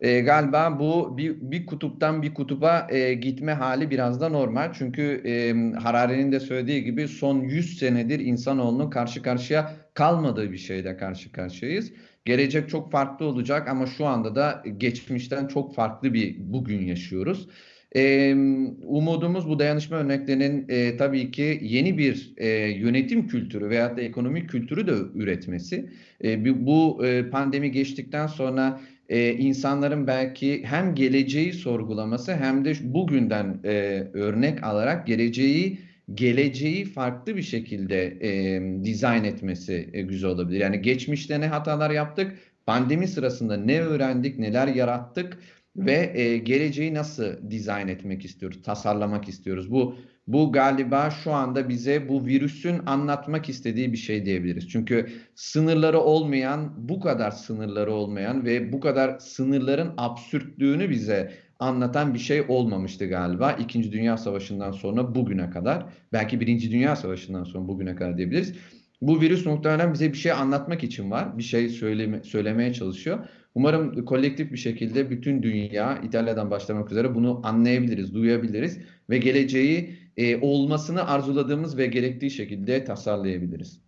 E, galiba bu bir, bir kutuptan bir kutuba e, gitme hali biraz da normal. Çünkü e, Harari'nin de söylediği gibi son 100 senedir insanoğlunun karşı karşıya kalmadığı bir şeyle karşı karşıyayız. Gelecek çok farklı olacak ama şu anda da geçmişten çok farklı bir bugün yaşıyoruz. Ee, umudumuz bu dayanışma örneklerinin e, tabii ki yeni bir e, yönetim kültürü veyahut da ekonomik kültürü de üretmesi. E, bu e, pandemi geçtikten sonra e, insanların belki hem geleceği sorgulaması hem de bugünden e, örnek alarak geleceği geleceği farklı bir şekilde e, dizayn etmesi e, güzel olabilir. Yani geçmişte ne hatalar yaptık, pandemi sırasında ne öğrendik, neler yarattık ve e, geleceği nasıl dizayn etmek istiyoruz, tasarlamak istiyoruz. Bu bu galiba şu anda bize bu virüsün anlatmak istediği bir şey diyebiliriz. Çünkü sınırları olmayan, bu kadar sınırları olmayan ve bu kadar sınırların absürtlüğünü bize anlatan bir şey olmamıştı galiba. İkinci Dünya Savaşı'ndan sonra bugüne kadar, belki Birinci Dünya Savaşı'ndan sonra bugüne kadar diyebiliriz. Bu virüs muhtemelen bize bir şey anlatmak için var. Bir şey söyleme, söylemeye çalışıyor. Umarım kolektif bir şekilde bütün dünya, İtalya'dan başlamak üzere bunu anlayabiliriz, duyabiliriz ve geleceği e, olmasını arzuladığımız ve gerektiği şekilde tasarlayabiliriz.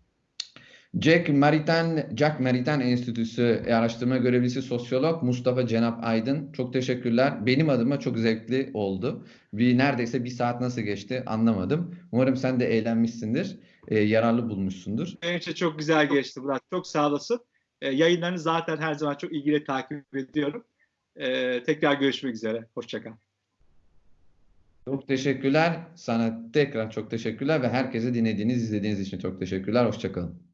Jack Maritan, Jack Maritan Enstitüsü araştırma görevlisi sosyolog Mustafa Cenap Aydın. Çok teşekkürler. Benim adıma çok zevkli oldu. Bir neredeyse bir saat nasıl geçti anlamadım. Umarım sen de eğlenmişsindir, e, yararlı bulmuşsundur. Benim için çok güzel geçti Murat. Çok sağ olasın. E, yayınlarını zaten her zaman çok ilgili takip ediyorum. E, tekrar görüşmek üzere. Hoşçakal. Çok teşekkürler. Sana tekrar çok teşekkürler ve herkese dinlediğiniz, izlediğiniz için çok teşekkürler. Hoşçakalın.